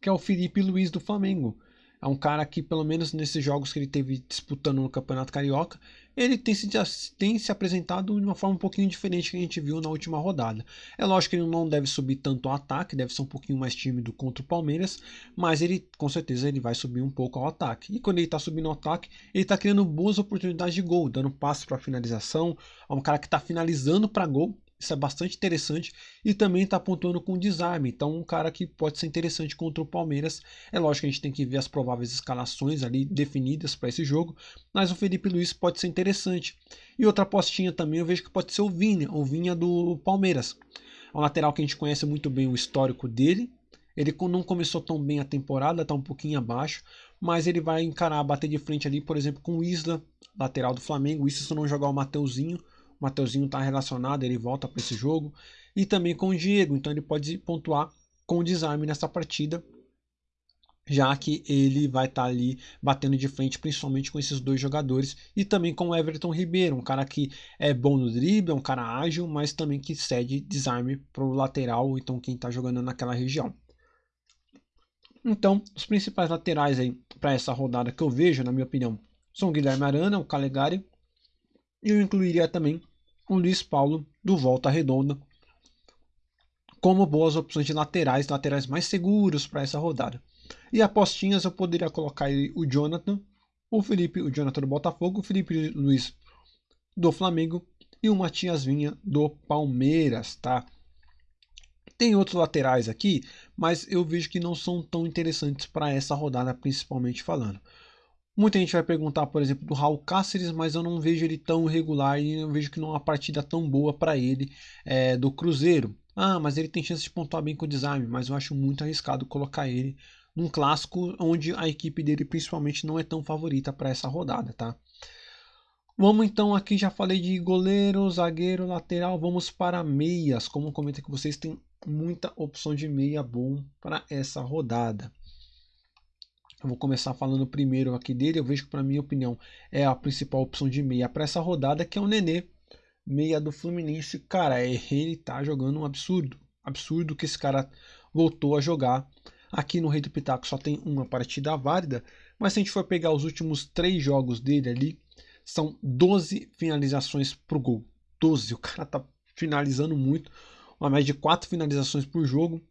que é o Felipe Luiz do Flamengo. É um cara que, pelo menos nesses jogos que ele teve disputando no Campeonato Carioca, ele tem se, tem se apresentado de uma forma um pouquinho diferente que a gente viu na última rodada. É lógico que ele não deve subir tanto ao ataque, deve ser um pouquinho mais tímido contra o Palmeiras, mas ele com certeza ele vai subir um pouco ao ataque. E quando ele está subindo ao ataque, ele está criando boas oportunidades de gol, dando passe para finalização. É um cara que está finalizando para gol isso é bastante interessante. E também está pontuando com desarme. Então, um cara que pode ser interessante contra o Palmeiras. É lógico que a gente tem que ver as prováveis escalações ali definidas para esse jogo. Mas o Felipe Luiz pode ser interessante. E outra apostinha também eu vejo que pode ser o Vinha, o Vinha do Palmeiras. É um lateral que a gente conhece muito bem o histórico dele. Ele não começou tão bem a temporada, está um pouquinho abaixo, mas ele vai encarar, bater de frente ali, por exemplo, com o Isla, lateral do Flamengo. Isso se não jogar o Mateuzinho, Mateuzinho está relacionado, ele volta para esse jogo. E também com o Diego, então ele pode pontuar com o desarme nessa partida, já que ele vai estar tá ali batendo de frente, principalmente com esses dois jogadores, e também com o Everton Ribeiro, um cara que é bom no drible, é um cara ágil, mas também que cede desarme para o lateral, então quem está jogando naquela região. Então, os principais laterais aí para essa rodada que eu vejo, na minha opinião, são o Guilherme Arana, o Calegari, e eu incluiria também o Luiz Paulo do Volta Redonda como boas opções de laterais, laterais mais seguros para essa rodada. E apostinhas eu poderia colocar o Jonathan, o Felipe, o Jonathan do Botafogo, o Felipe Luiz do Flamengo e o Matias Vinha do Palmeiras, tá? Tem outros laterais aqui, mas eu vejo que não são tão interessantes para essa rodada, principalmente falando. Muita gente vai perguntar, por exemplo, do Raul Cáceres, mas eu não vejo ele tão regular e eu vejo que não é uma partida tão boa para ele é, do Cruzeiro. Ah, mas ele tem chance de pontuar bem com o desarme, mas eu acho muito arriscado colocar ele num clássico onde a equipe dele principalmente não é tão favorita para essa rodada, tá? Vamos então aqui, já falei de goleiro, zagueiro, lateral, vamos para meias. Como comentei com vocês, tem muita opção de meia bom para essa rodada. Eu vou começar falando primeiro aqui dele. Eu vejo que, para minha opinião, é a principal opção de meia para essa rodada, que é o Nenê, meia do Fluminense. Cara, ele tá jogando um absurdo. Absurdo que esse cara. voltou a jogar. Aqui no Rei do Pitaco só tem uma partida válida, mas se a gente for pegar os últimos três jogos dele ali, são 12 finalizações pro gol. 12, o cara tá finalizando muito, uma média de 4 finalizações por jogo.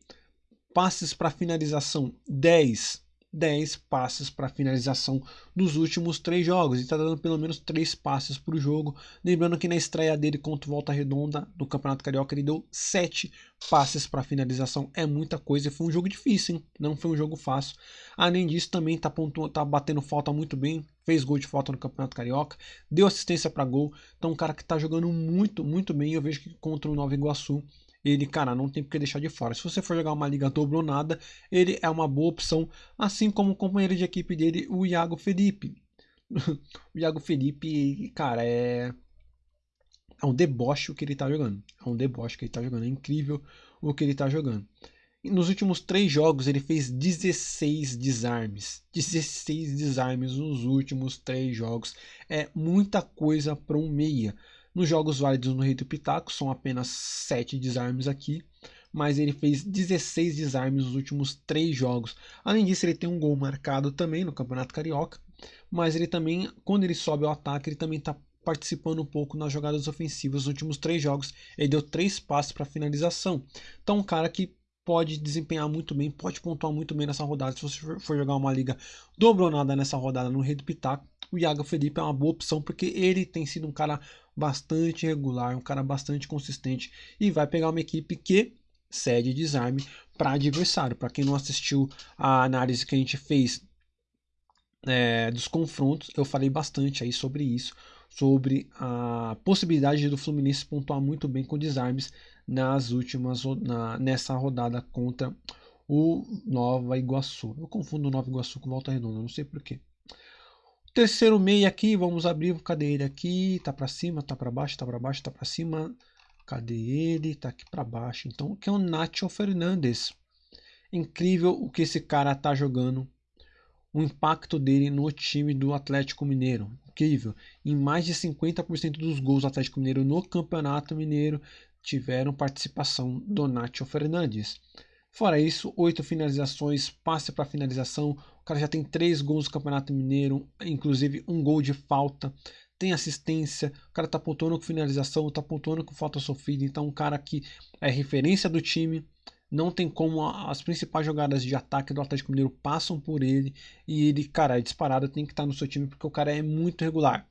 Passes para finalização, 10. 10 passes para finalização nos últimos três jogos. Ele está dando pelo menos 3 passes por jogo. Lembrando que na estreia dele contra o Volta Redonda no Campeonato Carioca ele deu 7 passes para finalização. É muita coisa e foi um jogo difícil, hein? Não foi um jogo fácil. Além disso, também está tá batendo falta muito bem. Fez gol de falta no Campeonato Carioca. Deu assistência para gol. Então, um cara que está jogando muito, muito bem. Eu vejo que contra o Nova Iguaçu ele, cara, não tem por que deixar de fora. Se você for jogar uma liga dobronada, ele é uma boa opção, assim como o companheiro de equipe dele, o Iago Felipe. <laughs> o Iago Felipe, cara, é é um deboche o que ele tá jogando. É um deboche que ele tá jogando. É incrível o que ele tá jogando. Nos últimos três jogos ele fez 16 desarmes. 16 desarmes nos últimos três jogos. É muita coisa para um meia. Nos jogos válidos no Rei do Pitaco são apenas 7 desarmes aqui, mas ele fez 16 desarmes nos últimos 3 jogos. Além disso, ele tem um gol marcado também no Campeonato Carioca, mas ele também, quando ele sobe ao ataque, ele também está participando um pouco nas jogadas ofensivas. Nos últimos 3 jogos, ele deu 3 passes para finalização. Então, um cara que pode desempenhar muito bem, pode pontuar muito bem nessa rodada. Se você for jogar uma liga dobronada nessa rodada no Rei do Pitaco, o Iago Felipe é uma boa opção, porque ele tem sido um cara bastante regular, um cara bastante consistente e vai pegar uma equipe que cede desarme para adversário. Para quem não assistiu a análise que a gente fez é, dos confrontos, eu falei bastante aí sobre isso, sobre a possibilidade do Fluminense pontuar muito bem com desarmes nas últimas na, nessa rodada contra o Nova Iguaçu. Eu confundo o Nova Iguaçu com Volta Redonda, não sei porquê. Terceiro meio aqui, vamos abrir, cadê ele aqui? Tá para cima, tá para baixo, tá para baixo, tá para cima. Cadê ele? Tá aqui para baixo. Então, que é o Nacho Fernandes. Incrível o que esse cara tá jogando. O impacto dele no time do Atlético Mineiro. Incrível. Em mais de 50% dos gols do Atlético Mineiro no Campeonato Mineiro tiveram participação do Nacho Fernandes. Fora isso, oito finalizações, passe para finalização. Cara já tem três gols no Campeonato Mineiro, inclusive um gol de falta. Tem assistência, o cara tá pontuando com finalização, tá pontuando com falta sofrida. Então, um cara que é referência do time. Não tem como as principais jogadas de ataque do Atlético Mineiro passam por ele. E ele, cara, é disparado, tem que estar tá no seu time porque o cara é muito regular.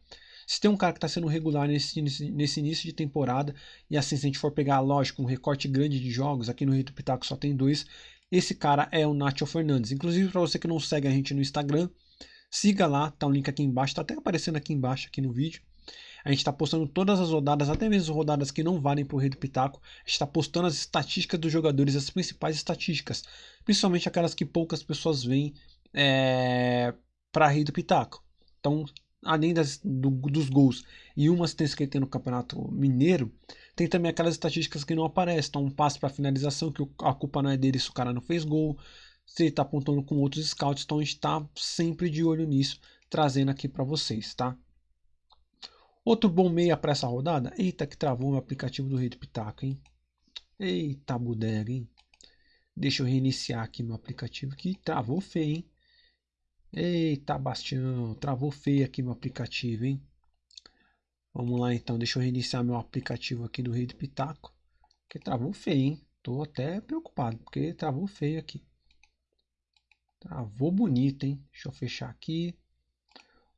Se tem um cara que está sendo regular nesse, nesse, nesse, início de temporada, e assim, se a gente for pegar, lógico, um recorte grande de jogos, aqui no Rito Pitaco só tem dois, esse cara é o Nacho Fernandes. Inclusive, para você que não segue a gente no Instagram, siga lá, tá o um link aqui embaixo, tá até aparecendo aqui embaixo aqui no vídeo. A gente está postando todas as rodadas, até mesmo rodadas que não valem para o Rei do Pitaco. A gente está postando as estatísticas dos jogadores, as principais estatísticas. Principalmente aquelas que poucas pessoas veem é, para Rei do Pitaco. Então, além das, do, dos gols e uma assistência que ele tem no Campeonato Mineiro, tem também aquelas estatísticas que não aparecem. Então, um passe para finalização, que a culpa não é dele se o cara não fez gol, se ele está apontando com outros scouts. Então, a gente está sempre de olho nisso, trazendo aqui para vocês, tá? Outro bom meia para essa rodada? Eita, que travou o aplicativo do Rei do Pitaco, hein? Eita, bodega, hein? Deixa eu reiniciar aqui meu aplicativo que travou feio, hein? Eita, Bastião, travou feio aqui meu aplicativo, hein? Vamos lá então, deixa eu reiniciar meu aplicativo aqui do Rei do Pitaco. Que travou feio, hein? Tô até preocupado, porque travou feio aqui. Travou bonito, hein? Deixa eu fechar aqui.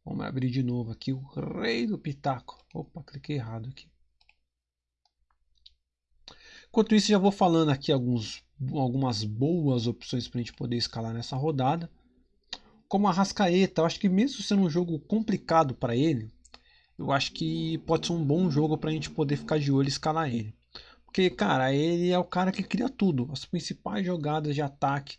Vamos abrir de novo aqui o Rei do Pitaco. Opa, cliquei errado aqui. Enquanto isso, já vou falando aqui alguns, algumas boas opções para a gente poder escalar nessa rodada como a Rascaeta, eu acho que mesmo sendo um jogo complicado para ele, eu acho que pode ser um bom jogo para a gente poder ficar de olho e escalar ele. Porque, cara, ele é o cara que cria tudo. As principais jogadas de ataque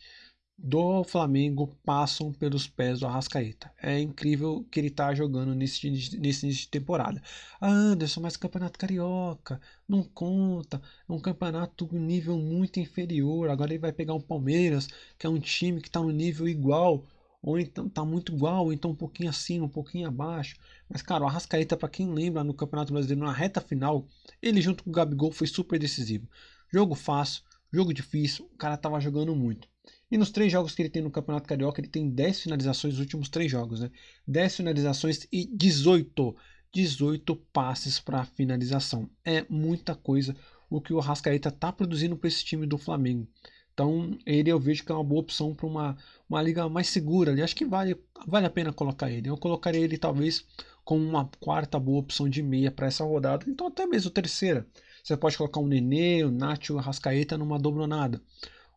do Flamengo passam pelos pés do Arrascaeta. É incrível que ele está jogando nesse, nesse início de temporada. Ah, Anderson, mas campeonato carioca não conta. É um campeonato nível muito inferior. Agora ele vai pegar um Palmeiras, que é um time que está no nível igual ou então tá muito igual, ou então um pouquinho acima, um pouquinho abaixo. Mas, cara, o Arrascaeta, para quem lembra, no Campeonato Brasileiro, na reta final, ele junto com o Gabigol foi super decisivo. Jogo fácil, jogo difícil, o cara tava jogando muito. E nos três jogos que ele tem no Campeonato Carioca, ele tem 10 finalizações nos últimos três jogos, né? 10 finalizações e 18, 18 passes para finalização. É muita coisa o que o Arrascaeta tá produzindo para esse time do Flamengo. Então, ele eu vejo que é uma boa opção para uma, uma liga mais segura ali. Acho que vale, vale a pena colocar ele. Eu colocaria ele talvez como uma quarta boa opção de meia para essa rodada. Então, até mesmo terceira. Você pode colocar um Nenê, o Nacho, o Arrascaeta numa dobronada.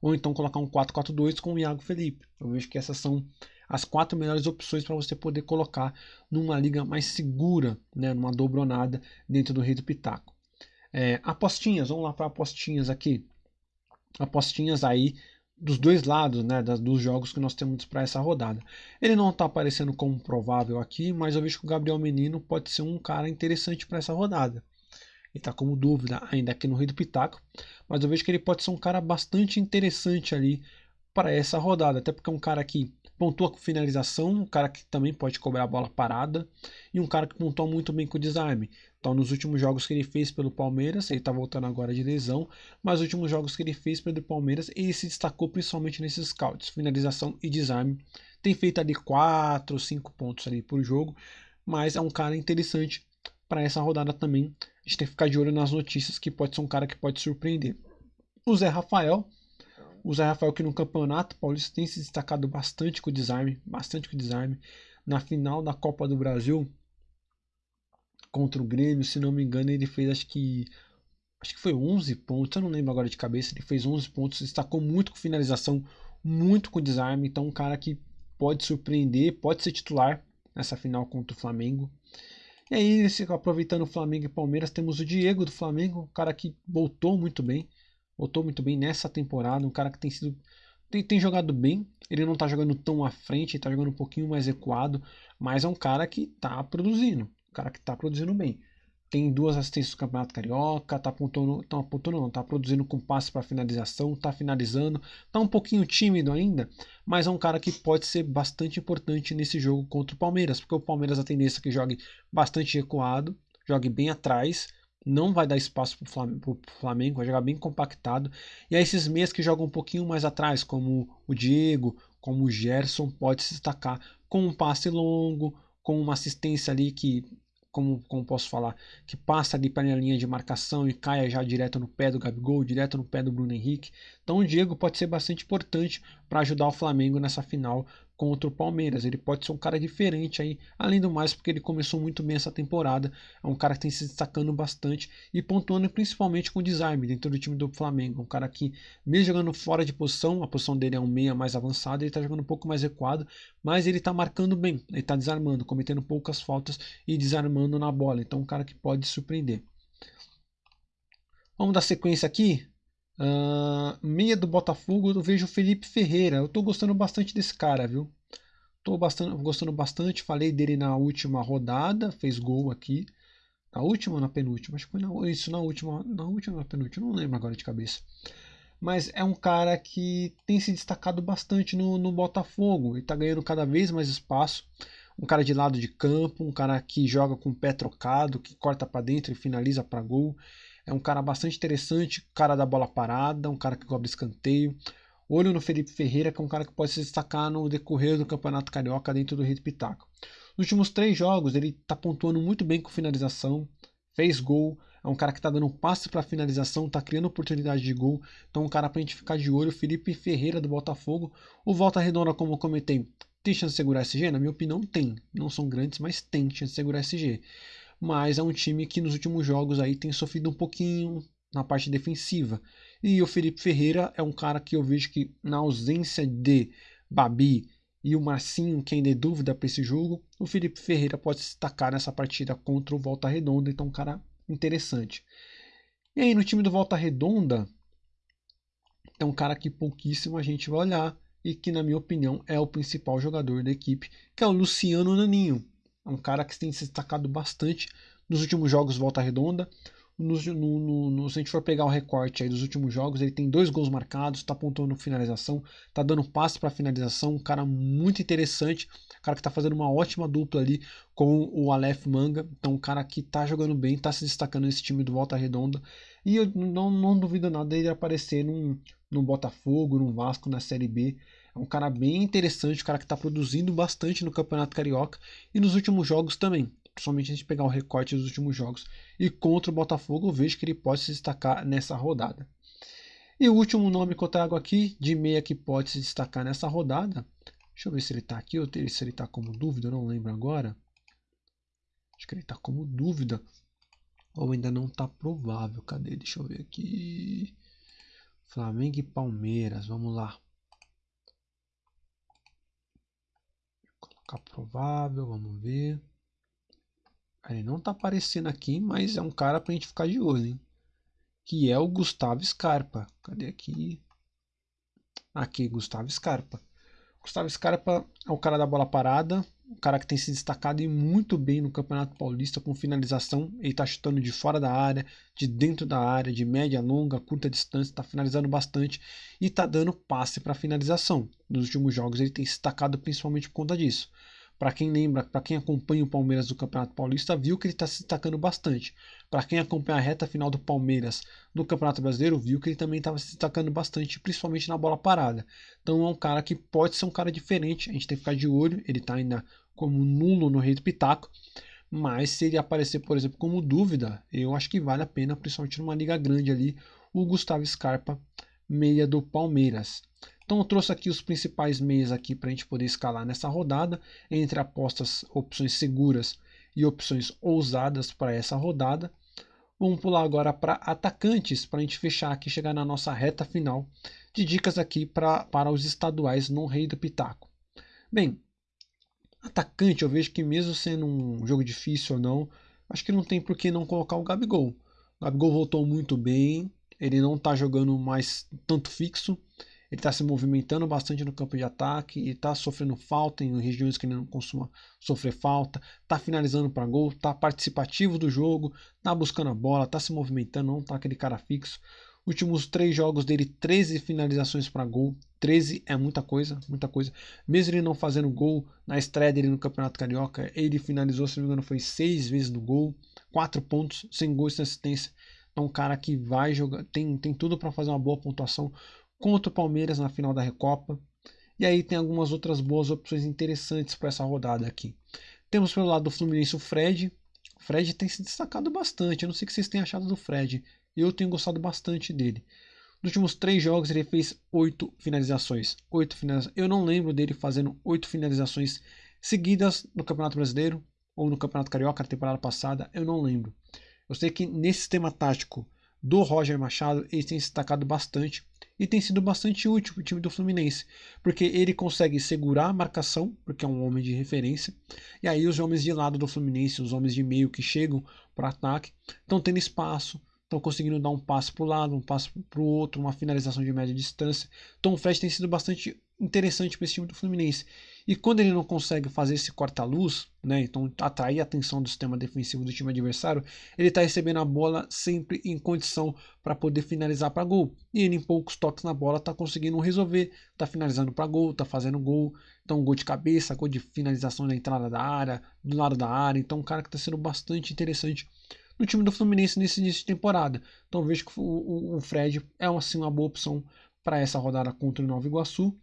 Ou então colocar um 4-4-2 com o Iago Felipe. Eu vejo que essas são as quatro melhores opções para você poder colocar numa liga mais segura, né, numa dobronada dentro do Rei do Pitaco. É, apostinhas, vamos lá para apostinhas aqui apostinhas aí dos dois lados, né, dos jogos que nós temos para essa rodada. Ele não está aparecendo como provável aqui, mas eu vejo que o Gabriel Menino pode ser um cara interessante para essa rodada. Ele está como dúvida ainda aqui no Rio do Pitaco, mas eu vejo que ele pode ser um cara bastante interessante ali para essa rodada, até porque é um cara que pontua com finalização, um cara que também pode cobrar a bola parada e um cara que pontua muito bem com o desarme. Então, nos últimos jogos que ele fez pelo Palmeiras, ele está voltando agora de lesão, mas nos últimos jogos que ele fez pelo Palmeiras, ele se destacou principalmente nesses scouts, finalização e desarme. Tem feito ali 4 ou 5 pontos ali por jogo, mas é um cara interessante para essa rodada também. A gente tem que ficar de olho nas notícias, que pode ser um cara que pode surpreender. O Zé Rafael, o Zé Rafael que no campeonato paulista tem se destacado bastante com o desarme, bastante com o desarme. Na final da Copa do Brasil, contra o Grêmio, se não me engano, ele fez acho que acho que foi 11 pontos, eu não lembro agora de cabeça, ele fez 11 pontos, destacou muito com finalização, muito com desarme, então um cara que pode surpreender, pode ser titular nessa final contra o Flamengo. E aí, aproveitando o Flamengo e Palmeiras, temos o Diego do Flamengo, um cara que voltou muito bem, voltou muito bem nessa temporada, um cara que tem sido tem, tem jogado bem, ele não está jogando tão à frente, tá jogando um pouquinho mais equado, mas é um cara que está produzindo cara que está produzindo bem. Tem duas assistências do Campeonato Carioca, tá apontando, tá apontando não, tá produzindo com passe para finalização, tá finalizando, tá um pouquinho tímido ainda, mas é um cara que pode ser bastante importante nesse jogo contra o Palmeiras, porque o Palmeiras a tendência é que jogue bastante recuado, jogue bem atrás, não vai dar espaço para o Flamengo, vai jogar bem compactado. E aí esses meias que jogam um pouquinho mais atrás, como o Diego, como o Gerson, pode se destacar com um passe longo, com uma assistência ali que como, como posso falar, que passa ali para a linha de marcação e caia já direto no pé do Gabigol, direto no pé do Bruno Henrique. Então o Diego pode ser bastante importante para ajudar o Flamengo nessa final contra o Palmeiras. Ele pode ser um cara diferente aí, além do mais, porque ele começou muito bem essa temporada. É um cara que tem se destacando bastante e pontuando principalmente com desarme dentro do time do Flamengo. Um cara que, mesmo jogando fora de posição, a posição dele é um meia mais avançado, ele está jogando um pouco mais recuado, mas ele está marcando bem, ele está desarmando, cometendo poucas faltas e desarmando na bola. Então, um cara que pode surpreender. Vamos dar sequência aqui. Uh, meia do Botafogo, eu vejo o Felipe Ferreira. Eu tô gostando bastante desse cara, viu? Tô bastante, gostando bastante. Falei dele na última rodada, fez gol aqui. Na última ou na penúltima? Acho que foi na, isso na última, na última ou na penúltima, não lembro agora de cabeça. Mas é um cara que tem se destacado bastante no, no Botafogo. Ele tá ganhando cada vez mais espaço. Um cara de lado de campo, um cara que joga com o pé trocado, que corta para dentro e finaliza para gol. É um cara bastante interessante, cara da bola parada, um cara que cobra escanteio. Olho no Felipe Ferreira, que é um cara que pode se destacar no decorrer do Campeonato Carioca dentro do Rio Pitaco. Nos últimos três jogos, ele está pontuando muito bem com finalização, fez gol, é um cara que está dando um passe para finalização, está criando oportunidade de gol. Então, um cara para a gente ficar de olho, Felipe Ferreira do Botafogo. O Volta Redonda, como eu comentei, tem chance de segurar SG? Na minha opinião, tem. Não são grandes, mas tem chance de segurar SG mas é um time que nos últimos jogos aí tem sofrido um pouquinho na parte defensiva. E o Felipe Ferreira é um cara que eu vejo que na ausência de Babi e o Marcinho, que ainda é dúvida para esse jogo, o Felipe Ferreira pode se destacar nessa partida contra o Volta Redonda, então um cara interessante. E aí no time do Volta Redonda, é um cara que pouquíssimo a gente vai olhar e que na minha opinião é o principal jogador da equipe, que é o Luciano Naninho. É um cara que tem se destacado bastante nos últimos jogos Volta Redonda. No, no, no, se a gente for pegar o recorte aí dos últimos jogos, ele tem dois gols marcados, está apontando finalização, está dando passe para finalização, um cara muito interessante, um cara que está fazendo uma ótima dupla ali com o Aleph Manga, então um cara que está jogando bem, está se destacando nesse time do Volta Redonda, E eu não, não duvido nada dele aparecer num, num Botafogo, num Vasco, na Série B. É um cara bem interessante, um cara que está produzindo bastante no Campeonato Carioca e nos últimos jogos também. Principalmente a gente pegar o recorte dos últimos jogos. E contra o Botafogo, eu vejo que ele pode se destacar nessa rodada. E o último nome que eu trago aqui, de meia que pode se destacar nessa rodada. Deixa eu ver se ele está aqui ou se ele está como dúvida, eu não lembro agora. Acho que ele está como dúvida. Ou ainda não está provável. Cadê? Deixa eu ver aqui. Flamengo e Palmeiras. Vamos lá. Vou colocar provável. Vamos ver. Ele não está aparecendo aqui, mas é um cara para a gente ficar de olho, hein? Que é o Gustavo Scarpa. Cadê aqui? Aqui, Gustavo Scarpa. Gustavo Scarpa é o cara da bola parada, um cara que tem se destacado e muito bem no Campeonato Paulista com finalização. Ele está chutando de fora da área, de dentro da área, de média, longa, curta distância, está finalizando bastante e está dando passe para finalização. Nos últimos jogos ele tem se destacado principalmente por conta disso. Para quem lembra, para quem acompanha o Palmeiras do Campeonato Paulista, viu que ele está se destacando bastante. Para quem acompanha a reta final do Palmeiras do Campeonato Brasileiro, viu que ele também estava se destacando bastante, principalmente na bola parada. Então é um cara que pode ser um cara diferente, a gente tem que ficar de olho. Ele está ainda como nulo no Rei do Pitaco. Mas se ele aparecer, por exemplo, como dúvida, eu acho que vale a pena, principalmente numa liga grande ali, o Gustavo Scarpa, meia do Palmeiras. Então eu trouxe aqui os principais meios aqui para a gente poder escalar nessa rodada, entre apostas, opções seguras e opções ousadas para essa rodada. Vamos pular agora para atacantes, para a gente fechar aqui, chegar na nossa reta final de dicas aqui pra, para os estaduais no Rei do Pitaco. Bem, atacante eu vejo que mesmo sendo um jogo difícil ou não, acho que não tem por que não colocar o Gabigol. O Gabigol voltou muito bem, ele não está jogando mais tanto fixo, ele está se movimentando bastante no campo de ataque e está sofrendo falta em regiões que ele não costuma sofrer falta, está finalizando para gol, está participativo do jogo, está buscando a bola, está se movimentando, não está aquele cara fixo. Últimos três jogos dele, 13 finalizações para gol. 13 é muita coisa, muita coisa. Mesmo ele não fazendo gol na estreia dele no Campeonato Carioca, ele finalizou, se não me engano, foi seis vezes no gol, quatro pontos, sem gol e sem assistência. É um cara que vai jogar, tem, tem tudo para fazer uma boa pontuação contra o Palmeiras na final da Recopa. E aí tem algumas outras boas opções interessantes para essa rodada aqui. Temos pelo lado do Fluminense o Fred. O Fred tem se destacado bastante. Eu não sei o que vocês têm achado do Fred. Eu tenho gostado bastante dele. Nos últimos três jogos ele fez oito finalizações. Oito finalizações. Eu não lembro dele fazendo oito finalizações seguidas no Campeonato Brasileiro ou no Campeonato Carioca na temporada passada. Eu não lembro. Eu sei que nesse sistema tático do Roger Machado ele tem se destacado bastante e tem sido bastante útil para o time do Fluminense, porque ele consegue segurar a marcação, porque é um homem de referência, e aí os homens de lado do Fluminense, os homens de meio que chegam para ataque, estão tendo espaço, estão conseguindo dar um passo para o lado, um passo para o outro, uma finalização de média distância. Então o Fred tem sido bastante interessante para esse time do Fluminense. E quando ele não consegue fazer esse corta-luz, né, então atrair a atenção do sistema defensivo do time adversário, ele está recebendo a bola sempre em condição para poder finalizar para gol. E ele, em poucos toques na bola, está conseguindo resolver, está finalizando para gol, está fazendo gol. Então, gol de cabeça, gol de finalização na entrada da área, do lado da área. Então, um cara que está sendo bastante interessante no time do Fluminense nesse início de temporada. Então, vejo que o, o, o Fred é assim, uma boa opção para essa rodada contra o Nova Iguaçu.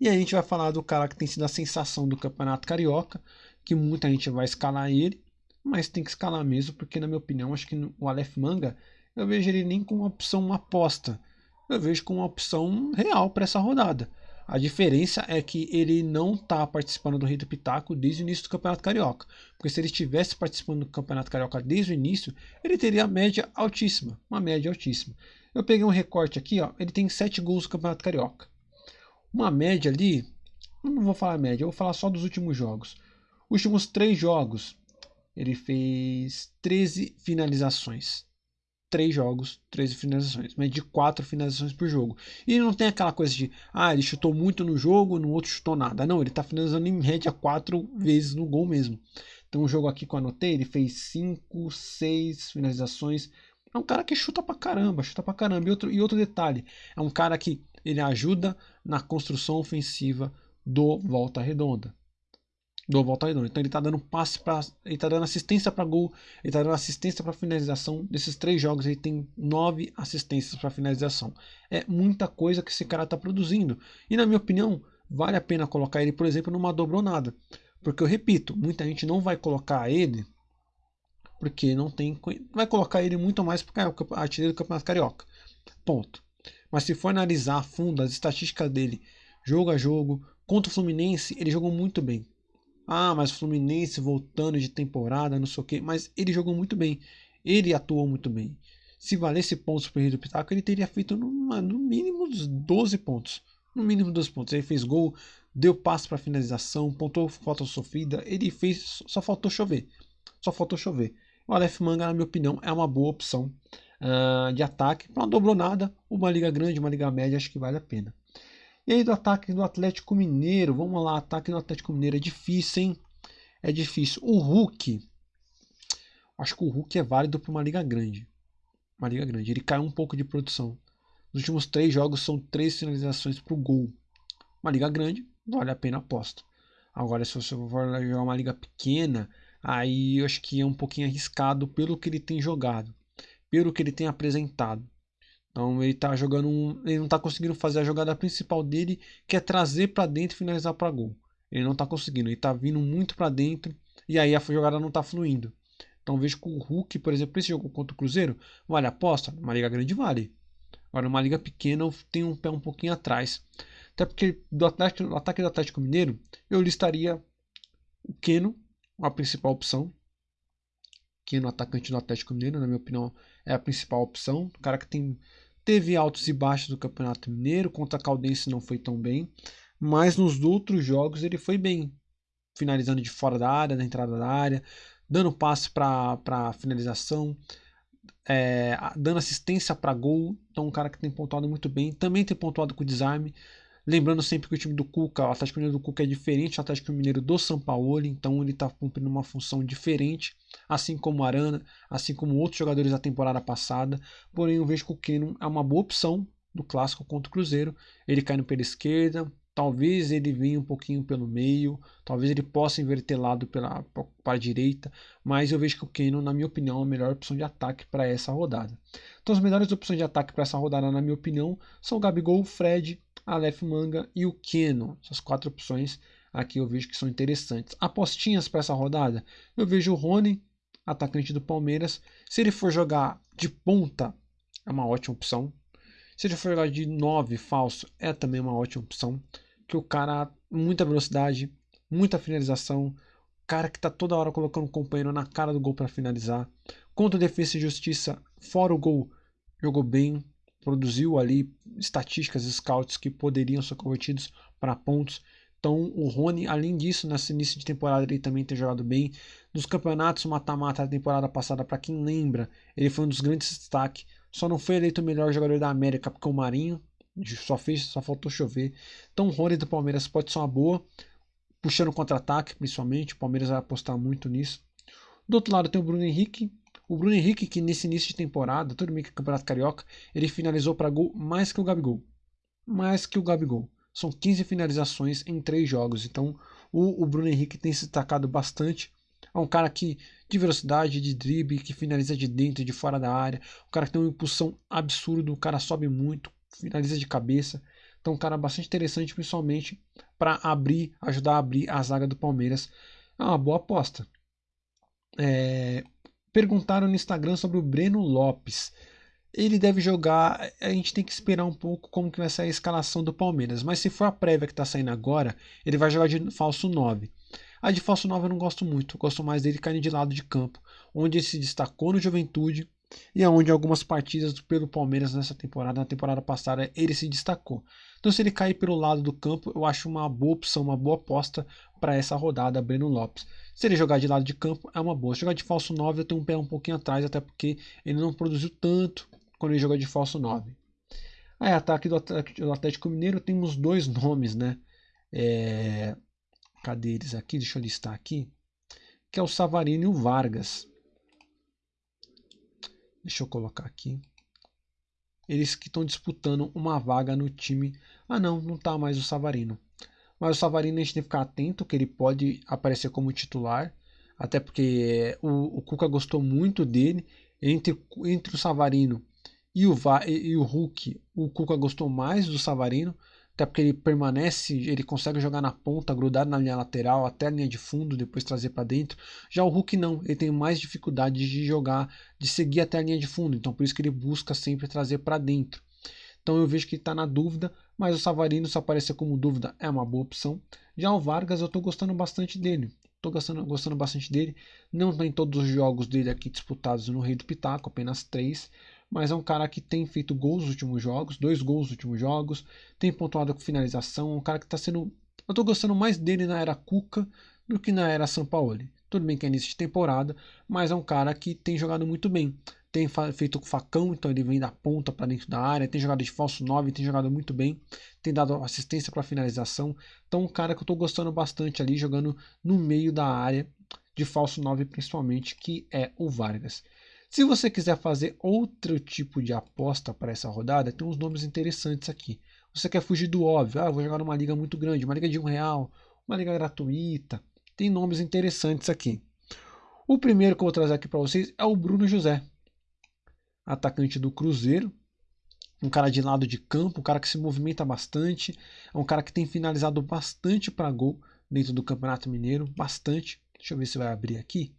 E aí a gente vai falar do cara que tem sido a sensação do Campeonato Carioca, que muita gente vai escalar ele, mas tem que escalar mesmo, porque na minha opinião, acho que o Aleph Manga, eu vejo ele nem como uma opção uma aposta, eu vejo como uma opção real para essa rodada. A diferença é que ele não está participando do Rei do Pitaco desde o início do Campeonato Carioca. Porque se ele estivesse participando do Campeonato Carioca desde o início, ele teria média altíssima. Uma média altíssima. Eu peguei um recorte aqui, ó, ele tem 7 gols no Campeonato Carioca. Uma média ali, não vou falar média, eu vou falar só dos últimos jogos. Últimos três jogos, ele fez 13 finalizações. Três jogos, 13 finalizações, mas de quatro finalizações por jogo. E não tem aquela coisa de, ah, ele chutou muito no jogo, no outro chutou nada. Não, ele está finalizando em média quatro vezes no gol mesmo. Então, um jogo aqui que eu anotei, ele fez cinco, seis finalizações. É um cara que chuta pra caramba, chuta pra caramba. E outro, e outro detalhe, é um cara que ele ajuda na construção ofensiva do Volta Redonda. do Volta Redonda. Então ele está dando passe para, ele está dando assistência para gol, ele está dando assistência para finalização. Desses três jogos ele tem nove assistências para finalização. É muita coisa que esse cara está produzindo. E na minha opinião, vale a pena colocar ele, por exemplo, numa dobronada. Porque eu repito, muita gente não vai colocar ele porque não tem. Vai colocar ele muito mais porque é o artilheiro do Campeonato Carioca. Ponto. Mas se for analisar a fundo as estatísticas dele, jogo a jogo, contra o Fluminense, ele jogou muito bem. Ah, mas o Fluminense voltando de temporada, não sei o que. Mas ele jogou muito bem. Ele atuou muito bem. Se valesse pontos para o do Pitaco, ele teria feito no, no mínimo 12 pontos. No mínimo 12 pontos. Ele fez gol, deu passe para finalização, pontou falta sofrida. Ele fez. Só faltou chover. Só faltou chover. O Aleph Manga, na minha opinião, é uma boa opção uh, de ataque. Uma dobrou uma liga grande, uma liga média, acho que vale a pena. E aí do ataque do Atlético Mineiro, vamos lá, ataque do Atlético Mineiro é difícil, hein? É difícil. O Hulk, acho que o Hulk é válido para uma liga grande. Uma liga grande. Ele caiu um pouco de produção. Nos últimos três jogos são três finalizações para o gol. Uma liga grande, vale a pena aposta. Agora, se você for jogar uma liga pequena, aí eu acho que é um pouquinho arriscado pelo que ele tem jogado, pelo que ele tem apresentado. Então ele tá jogando um, ele não está conseguindo fazer a jogada principal dele, que é trazer para dentro e finalizar para gol. Ele não está conseguindo, ele está vindo muito para dentro e aí a jogada não está fluindo. Então vejo que o Hulk, por exemplo, esse jogo contra o Cruzeiro, vale a aposta? Uma liga grande vale. Agora, uma liga pequena eu tenho um pé um pouquinho atrás. Até porque do, Atlético, do ataque do Atlético Mineiro, eu listaria o Keno a principal opção. Que no atacante do Atlético Mineiro, na minha opinião, é a principal opção. O cara que tem, teve altos e baixos do Campeonato Mineiro, contra a Caldense não foi tão bem, mas nos outros jogos ele foi bem, finalizando de fora da área, da entrada da área, dando passe para finalização, é, dando assistência para gol. Então, um cara que tem pontuado muito bem, também tem pontuado com desarme. Lembrando sempre que o time do Cuca, o Atlético Mineiro do Cuca é diferente do Atlético Mineiro do São Paulo, então ele está cumprindo uma função diferente, assim como Arana, assim como outros jogadores da temporada passada. Porém, eu vejo que o Keno é uma boa opção do clássico contra o Cruzeiro. Ele cai no pela esquerda, talvez ele venha um pouquinho pelo meio, talvez ele possa inverter lado pela, para a direita, mas eu vejo que o Keno, na minha opinião, é a melhor opção de ataque para essa rodada. Então, as melhores opções de ataque para essa rodada, na minha opinião, são o Gabigol, o Fred, Aleph Manga e o Keno. Essas quatro opções aqui eu vejo que são interessantes. Apostinhas para essa rodada, eu vejo o Rony, atacante do Palmeiras. Se ele for jogar de ponta, é uma ótima opção. Se ele for jogar de 9 falso, é também uma ótima opção. Que o cara, muita velocidade, muita finalização. Cara que tá toda hora colocando o companheiro na cara do gol para finalizar. Contra defesa e justiça, fora o gol, jogou bem produziu ali estatísticas, scouts que poderiam ser convertidos para pontos. Então o Rony, além disso, nesse início de temporada ele também tem jogado bem. Nos campeonatos mata-mata da temporada passada, para quem lembra, ele foi um dos grandes destaques. Só não foi eleito o melhor jogador da América porque o Marinho só fez, só faltou chover. Então o Rony do Palmeiras pode ser uma boa, puxando contra-ataque principalmente. O Palmeiras vai apostar muito nisso. Do outro lado tem o Bruno Henrique, o Bruno Henrique, que nesse início de temporada, tudo bem que é Campeonato Carioca, ele finalizou para gol mais que o Gabigol. Mais que o Gabigol. São 15 finalizações em 3 jogos. Então o, o Bruno Henrique tem se destacado bastante. É um cara que de velocidade, de drible, que finaliza de dentro, de fora da área. Um cara que tem uma impulsão absurda, o cara sobe muito, finaliza de cabeça. Então, um cara bastante interessante, principalmente para abrir, ajudar a abrir a zaga do Palmeiras. É uma boa aposta. É, perguntaram no Instagram sobre o Breno Lopes. Ele deve jogar, a gente tem que esperar um pouco como que vai ser a escalação do Palmeiras, mas se for a prévia que está saindo agora, ele vai jogar de falso 9. A de falso 9 eu não gosto muito, eu gosto mais dele caindo de lado de campo, onde ele se destacou no Juventude e aonde algumas partidas pelo Palmeiras nessa temporada, na temporada passada, ele se destacou. Então se ele cair pelo lado do campo, eu acho uma boa opção, uma boa aposta para essa rodada, Breno Lopes. Se ele jogar de lado de campo, é uma boa. Se jogar de falso 9, eu tenho um pé um pouquinho atrás, até porque ele não produziu tanto quando ele jogou de falso 9. Aí, ataque do Atlético Mineiro, temos dois nomes, né? É... Cadê eles aqui? Deixa eu listar aqui. Que é o Savarino e o Vargas. Deixa eu colocar aqui. Eles que estão disputando uma vaga no time. Ah, não, não está mais o Savarino. Mas o Savarino a gente tem que ficar atento, que ele pode aparecer como titular. Até porque o, o Cuca gostou muito dele. Entre, entre o Savarino e o, e, e o Hulk, o Cuca gostou mais do Savarino. Até porque ele permanece, ele consegue jogar na ponta, grudado na linha lateral, até a linha de fundo, depois trazer para dentro. Já o Hulk não, ele tem mais dificuldade de jogar, de seguir até a linha de fundo. Então por isso que ele busca sempre trazer para dentro. Então eu vejo que está na dúvida, mas o Savarino, se aparecer como dúvida, é uma boa opção. Já o Vargas, eu estou gostando bastante dele. Estou gostando, gostando bastante dele. Não tem todos os jogos dele aqui disputados no Rei do Pitaco, apenas três mas é um cara que tem feito gols nos últimos jogos, dois gols nos últimos jogos, tem pontuado com finalização, um cara que está sendo. Eu estou gostando mais dele na era Cuca do que na era Sampaoli. Tudo bem que é início de temporada, mas é um cara que tem jogado muito bem. Tem feito facão, então ele vem da ponta para dentro da área, tem jogado de falso 9, tem jogado muito bem, tem dado assistência para finalização. Então, um cara que eu estou gostando bastante ali, jogando no meio da área, de falso 9 principalmente, que é o Vargas. Se você quiser fazer outro tipo de aposta para essa rodada, tem uns nomes interessantes aqui. Você quer fugir do óbvio, ah, vou jogar numa liga muito grande, uma liga de um real, uma liga gratuita. Tem nomes interessantes aqui. O primeiro que eu vou trazer aqui para vocês é o Bruno José, atacante do Cruzeiro, um cara de lado de campo, um cara que se movimenta bastante, é um cara que tem finalizado bastante para gol dentro do Campeonato Mineiro, bastante. Deixa eu ver se vai abrir aqui.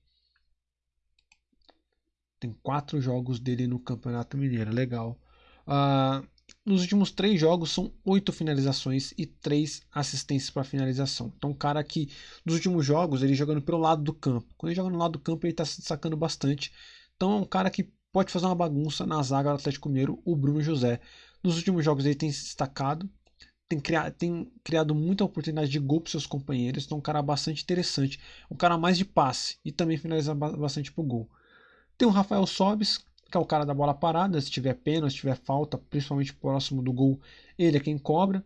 Tem quatro jogos dele no Campeonato Mineiro, legal. Uh, nos últimos três jogos são oito finalizações e três assistências para finalização. Então, um cara que nos últimos jogos ele jogando pelo lado do campo. Quando ele joga no lado do campo, ele está se destacando bastante. Então, é um cara que pode fazer uma bagunça na zaga do Atlético Mineiro, o Bruno José. Nos últimos jogos ele tem se destacado, tem criado, tem criado muita oportunidade de gol para seus companheiros. Então, um cara bastante interessante. Um cara mais de passe e também finaliza bastante para o gol. Tem o Rafael Sobis, que é o cara da bola parada, se tiver pênalti, se tiver falta, principalmente próximo do gol, ele é quem cobra.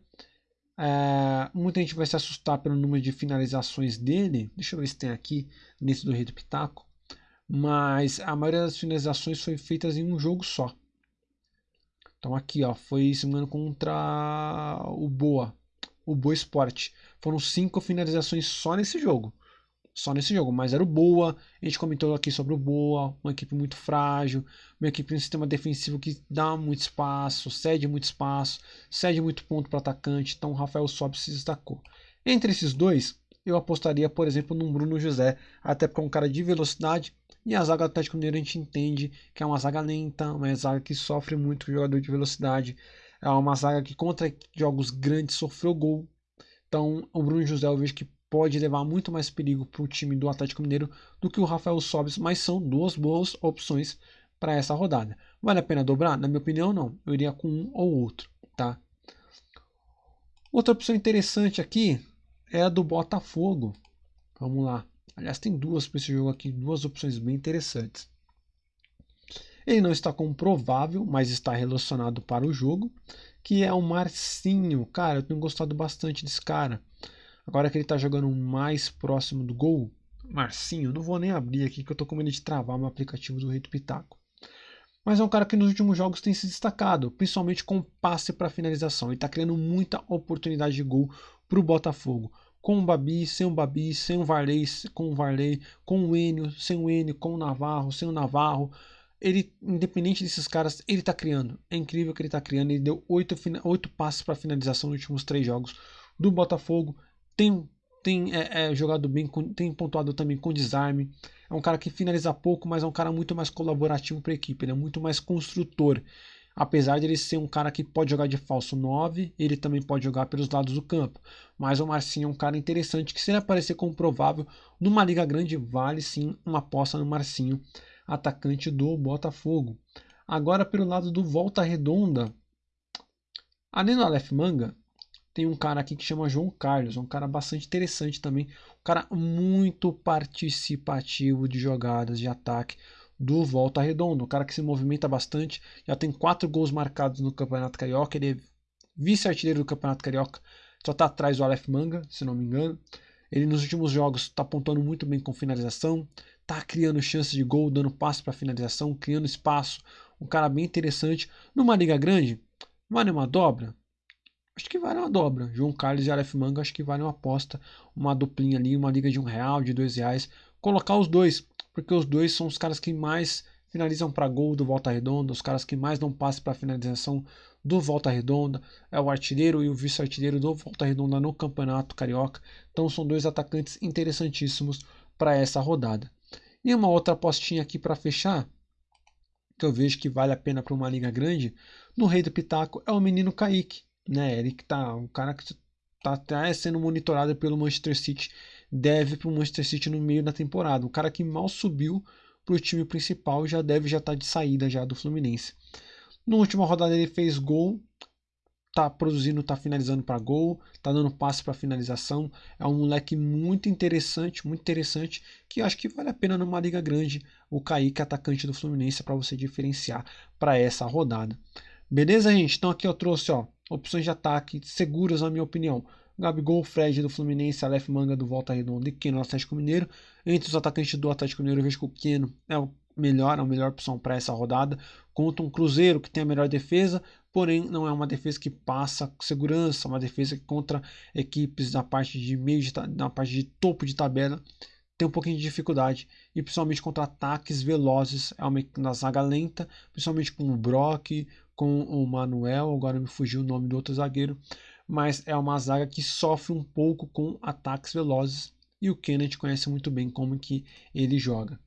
É, muita gente vai se assustar pelo número de finalizações dele. Deixa eu ver se tem aqui nesse do Rei do Pitaco. Mas a maioria das finalizações foi feitas em um jogo só. Então aqui ó, foi se engano contra o Boa, o Boa Esporte. Foram cinco finalizações só nesse jogo só nesse jogo, mas era o Boa. A gente comentou aqui sobre o Boa, uma equipe muito frágil, uma equipe um sistema defensivo que dá muito espaço, cede muito espaço, cede muito ponto para atacante. Então o Rafael Sobe se destacou. Entre esses dois, eu apostaria, por exemplo, no Bruno José, até porque é um cara de velocidade. E a zaga do Atlético Mineiro a gente entende que é uma zaga lenta, uma zaga que sofre muito com o jogador de velocidade. É uma zaga que contra jogos grandes sofreu gol. Então o Bruno José eu vejo que pode levar muito mais perigo para o time do Atlético Mineiro do que o Rafael Sobis, mas são duas boas opções para essa rodada. Vale a pena dobrar? Na minha opinião, não. Eu iria com um ou outro, tá? Outra opção interessante aqui é a do Botafogo. Vamos lá. Aliás, tem duas para esse jogo aqui, duas opções bem interessantes. Ele não está como provável, mas está relacionado para o jogo, que é o Marcinho. Cara, eu tenho gostado bastante desse cara. Agora que ele está jogando mais próximo do gol, Marcinho, não vou nem abrir aqui que eu estou com medo de travar meu aplicativo do Rei do Pitaco. Mas é um cara que nos últimos jogos tem se destacado, principalmente com passe para finalização. Ele está criando muita oportunidade de gol para o Botafogo. Com o Babi, sem o Babi, sem o Varley, com o Varley, com o Enio, sem o Enio, com o Navarro, sem o Navarro. Ele, independente desses caras, ele está criando. É incrível que ele está criando. Ele deu oito, oito passes para finalização nos últimos três jogos do Botafogo tem, tem é, é, jogado bem, tem pontuado também com desarme. É um cara que finaliza pouco, mas é um cara muito mais colaborativo para a equipe, ele é muito mais construtor. Apesar de ele ser um cara que pode jogar de falso 9, ele também pode jogar pelos lados do campo. Mas o Marcinho é um cara interessante que, se ele aparecer como provável numa liga grande, vale sim uma aposta no Marcinho, atacante do Botafogo. Agora, pelo lado do Volta Redonda, além do Aleph Manga, tem um cara aqui que chama João Carlos, um cara bastante interessante também, um cara muito participativo de jogadas de ataque do Volta Redonda, um cara que se movimenta bastante, já tem quatro gols marcados no Campeonato Carioca, ele é vice-artilheiro do Campeonato Carioca, só está atrás do Aleph Manga, se não me engano. Ele nos últimos jogos está apontando muito bem com finalização, está criando chances de gol, dando passe para finalização, criando espaço. Um cara bem interessante. Numa liga grande, vale uma dobra? Acho que vale uma dobra. João Carlos e Aleph Manga, acho que vale uma aposta, uma duplinha ali, uma liga de um real, de dois reais. Colocar os dois, porque os dois são os caras que mais finalizam para gol do Volta Redonda, os caras que mais dão passe para finalização do Volta Redonda, é o artilheiro e o vice-artilheiro do Volta Redonda no Campeonato Carioca. Então são dois atacantes interessantíssimos para essa rodada. E uma outra apostinha aqui para fechar, que eu vejo que vale a pena para uma liga grande, no Rei do Pitaco é o menino Kaique, né? Ele que tá, um cara que tá até sendo monitorado pelo Manchester City, deve para o Manchester City no meio da temporada. Um cara que mal subiu para o time principal já deve já estar tá de saída já do Fluminense. Na última rodada ele fez gol, tá produzindo, tá finalizando para gol, tá dando passe para finalização. É um moleque muito interessante, muito interessante, que acho que vale a pena numa liga grande o Kaique, atacante do Fluminense, para você diferenciar para essa rodada. Beleza, gente? Então aqui eu trouxe, ó, opções de ataque seguras na minha opinião. Gabigol, Fred do Fluminense, Aleph Manga do Volta Redonda e Keno do Atlético Mineiro. Entre os atacantes do Atlético Mineiro, eu vejo que o Keno é o melhor, a melhor opção para essa rodada. Contra um Cruzeiro que tem a melhor defesa, porém não é uma defesa que passa segurança, uma defesa que contra equipes da parte de meio de, na parte de topo de tabela tem um pouquinho de dificuldade e principalmente contra ataques velozes é uma na zaga lenta, principalmente com o Brock, com o Manuel, agora me fugiu o nome do outro zagueiro, mas é uma zaga que sofre um pouco com ataques velozes e o Kennedy conhece muito bem como que ele joga.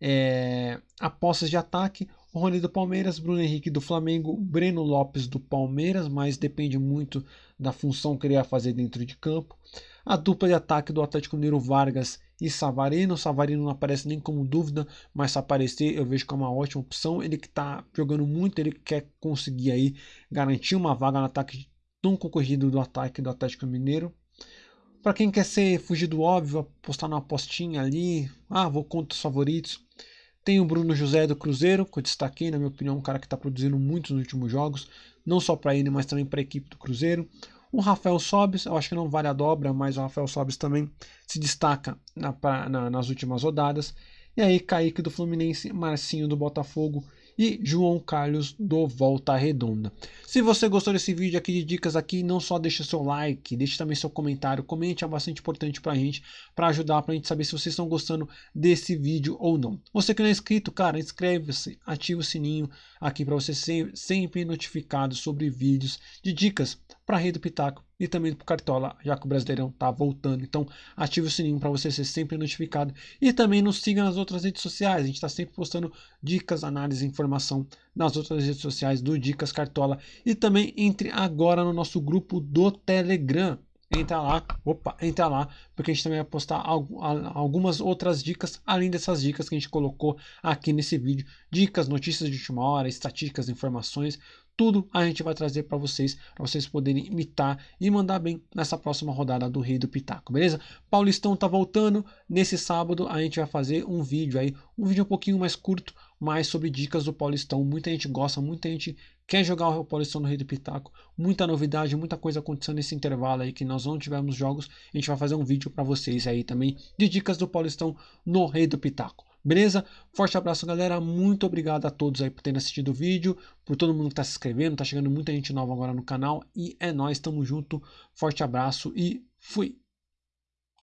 É, apostas de ataque, Rony do Palmeiras, Bruno Henrique do Flamengo, Breno Lopes do Palmeiras, mas depende muito da função que ele vai fazer dentro de campo. A dupla de ataque do Atlético Mineiro Vargas e Savarino. Savarino não aparece nem como dúvida, mas se aparecer eu vejo que é uma ótima opção. Ele que está jogando muito, ele quer conseguir aí garantir uma vaga no ataque tão concorrido do ataque do Atlético Mineiro. Para quem quer ser fugir do óbvio, apostar numa apostinha ali, ah, vou contra os favoritos. Tem o Bruno José do Cruzeiro, que eu destaquei, na minha opinião, um cara que está produzindo muito nos últimos jogos, não só para ele, mas também para a equipe do Cruzeiro. O Rafael Sobis, eu acho que não vale a dobra, mas o Rafael Sobis também se destaca na, na, nas últimas rodadas. E aí, Kaique do Fluminense, Marcinho do Botafogo e João Carlos do Volta Redonda. Se você gostou desse vídeo aqui de dicas aqui, não só deixa seu like, deixe também seu comentário, comente, é bastante importante pra gente, para ajudar pra gente saber se vocês estão gostando desse vídeo ou não. Você que não é inscrito, cara, inscreve-se, ativa o sininho aqui para você ser sempre notificado sobre vídeos de dicas para a Rede do Pitaco e também para o Cartola, já que o Brasileirão está voltando. Então, ative o sininho para você ser sempre notificado. E também nos siga nas outras redes sociais. A gente está sempre postando dicas, análise informação nas outras redes sociais do Dicas Cartola. E também entre agora no nosso grupo do Telegram. Entra lá, opa, entra lá, porque a gente também vai postar algumas outras dicas, além dessas dicas que a gente colocou aqui nesse vídeo. Dicas, notícias de última hora, estatísticas, informações, tudo a gente vai trazer para vocês, para vocês poderem imitar e mandar bem nessa próxima rodada do Rei do Pitaco, beleza? Paulistão tá voltando, nesse sábado a gente vai fazer um vídeo aí, um vídeo um pouquinho mais curto, mais sobre dicas do Paulistão. Muita gente gosta, muita gente quer jogar o Paulistão no Rei do Pitaco, muita novidade, muita coisa acontecendo nesse intervalo aí que nós não tivemos jogos. A gente vai fazer um vídeo para vocês aí também de dicas do Paulistão no Rei do Pitaco. Beleza? Forte abraço, galera. Muito obrigado a todos aí por terem assistido o vídeo, por todo mundo que está se inscrevendo. Tá chegando muita gente nova agora no canal. E é nóis, tamo junto. Forte abraço e fui!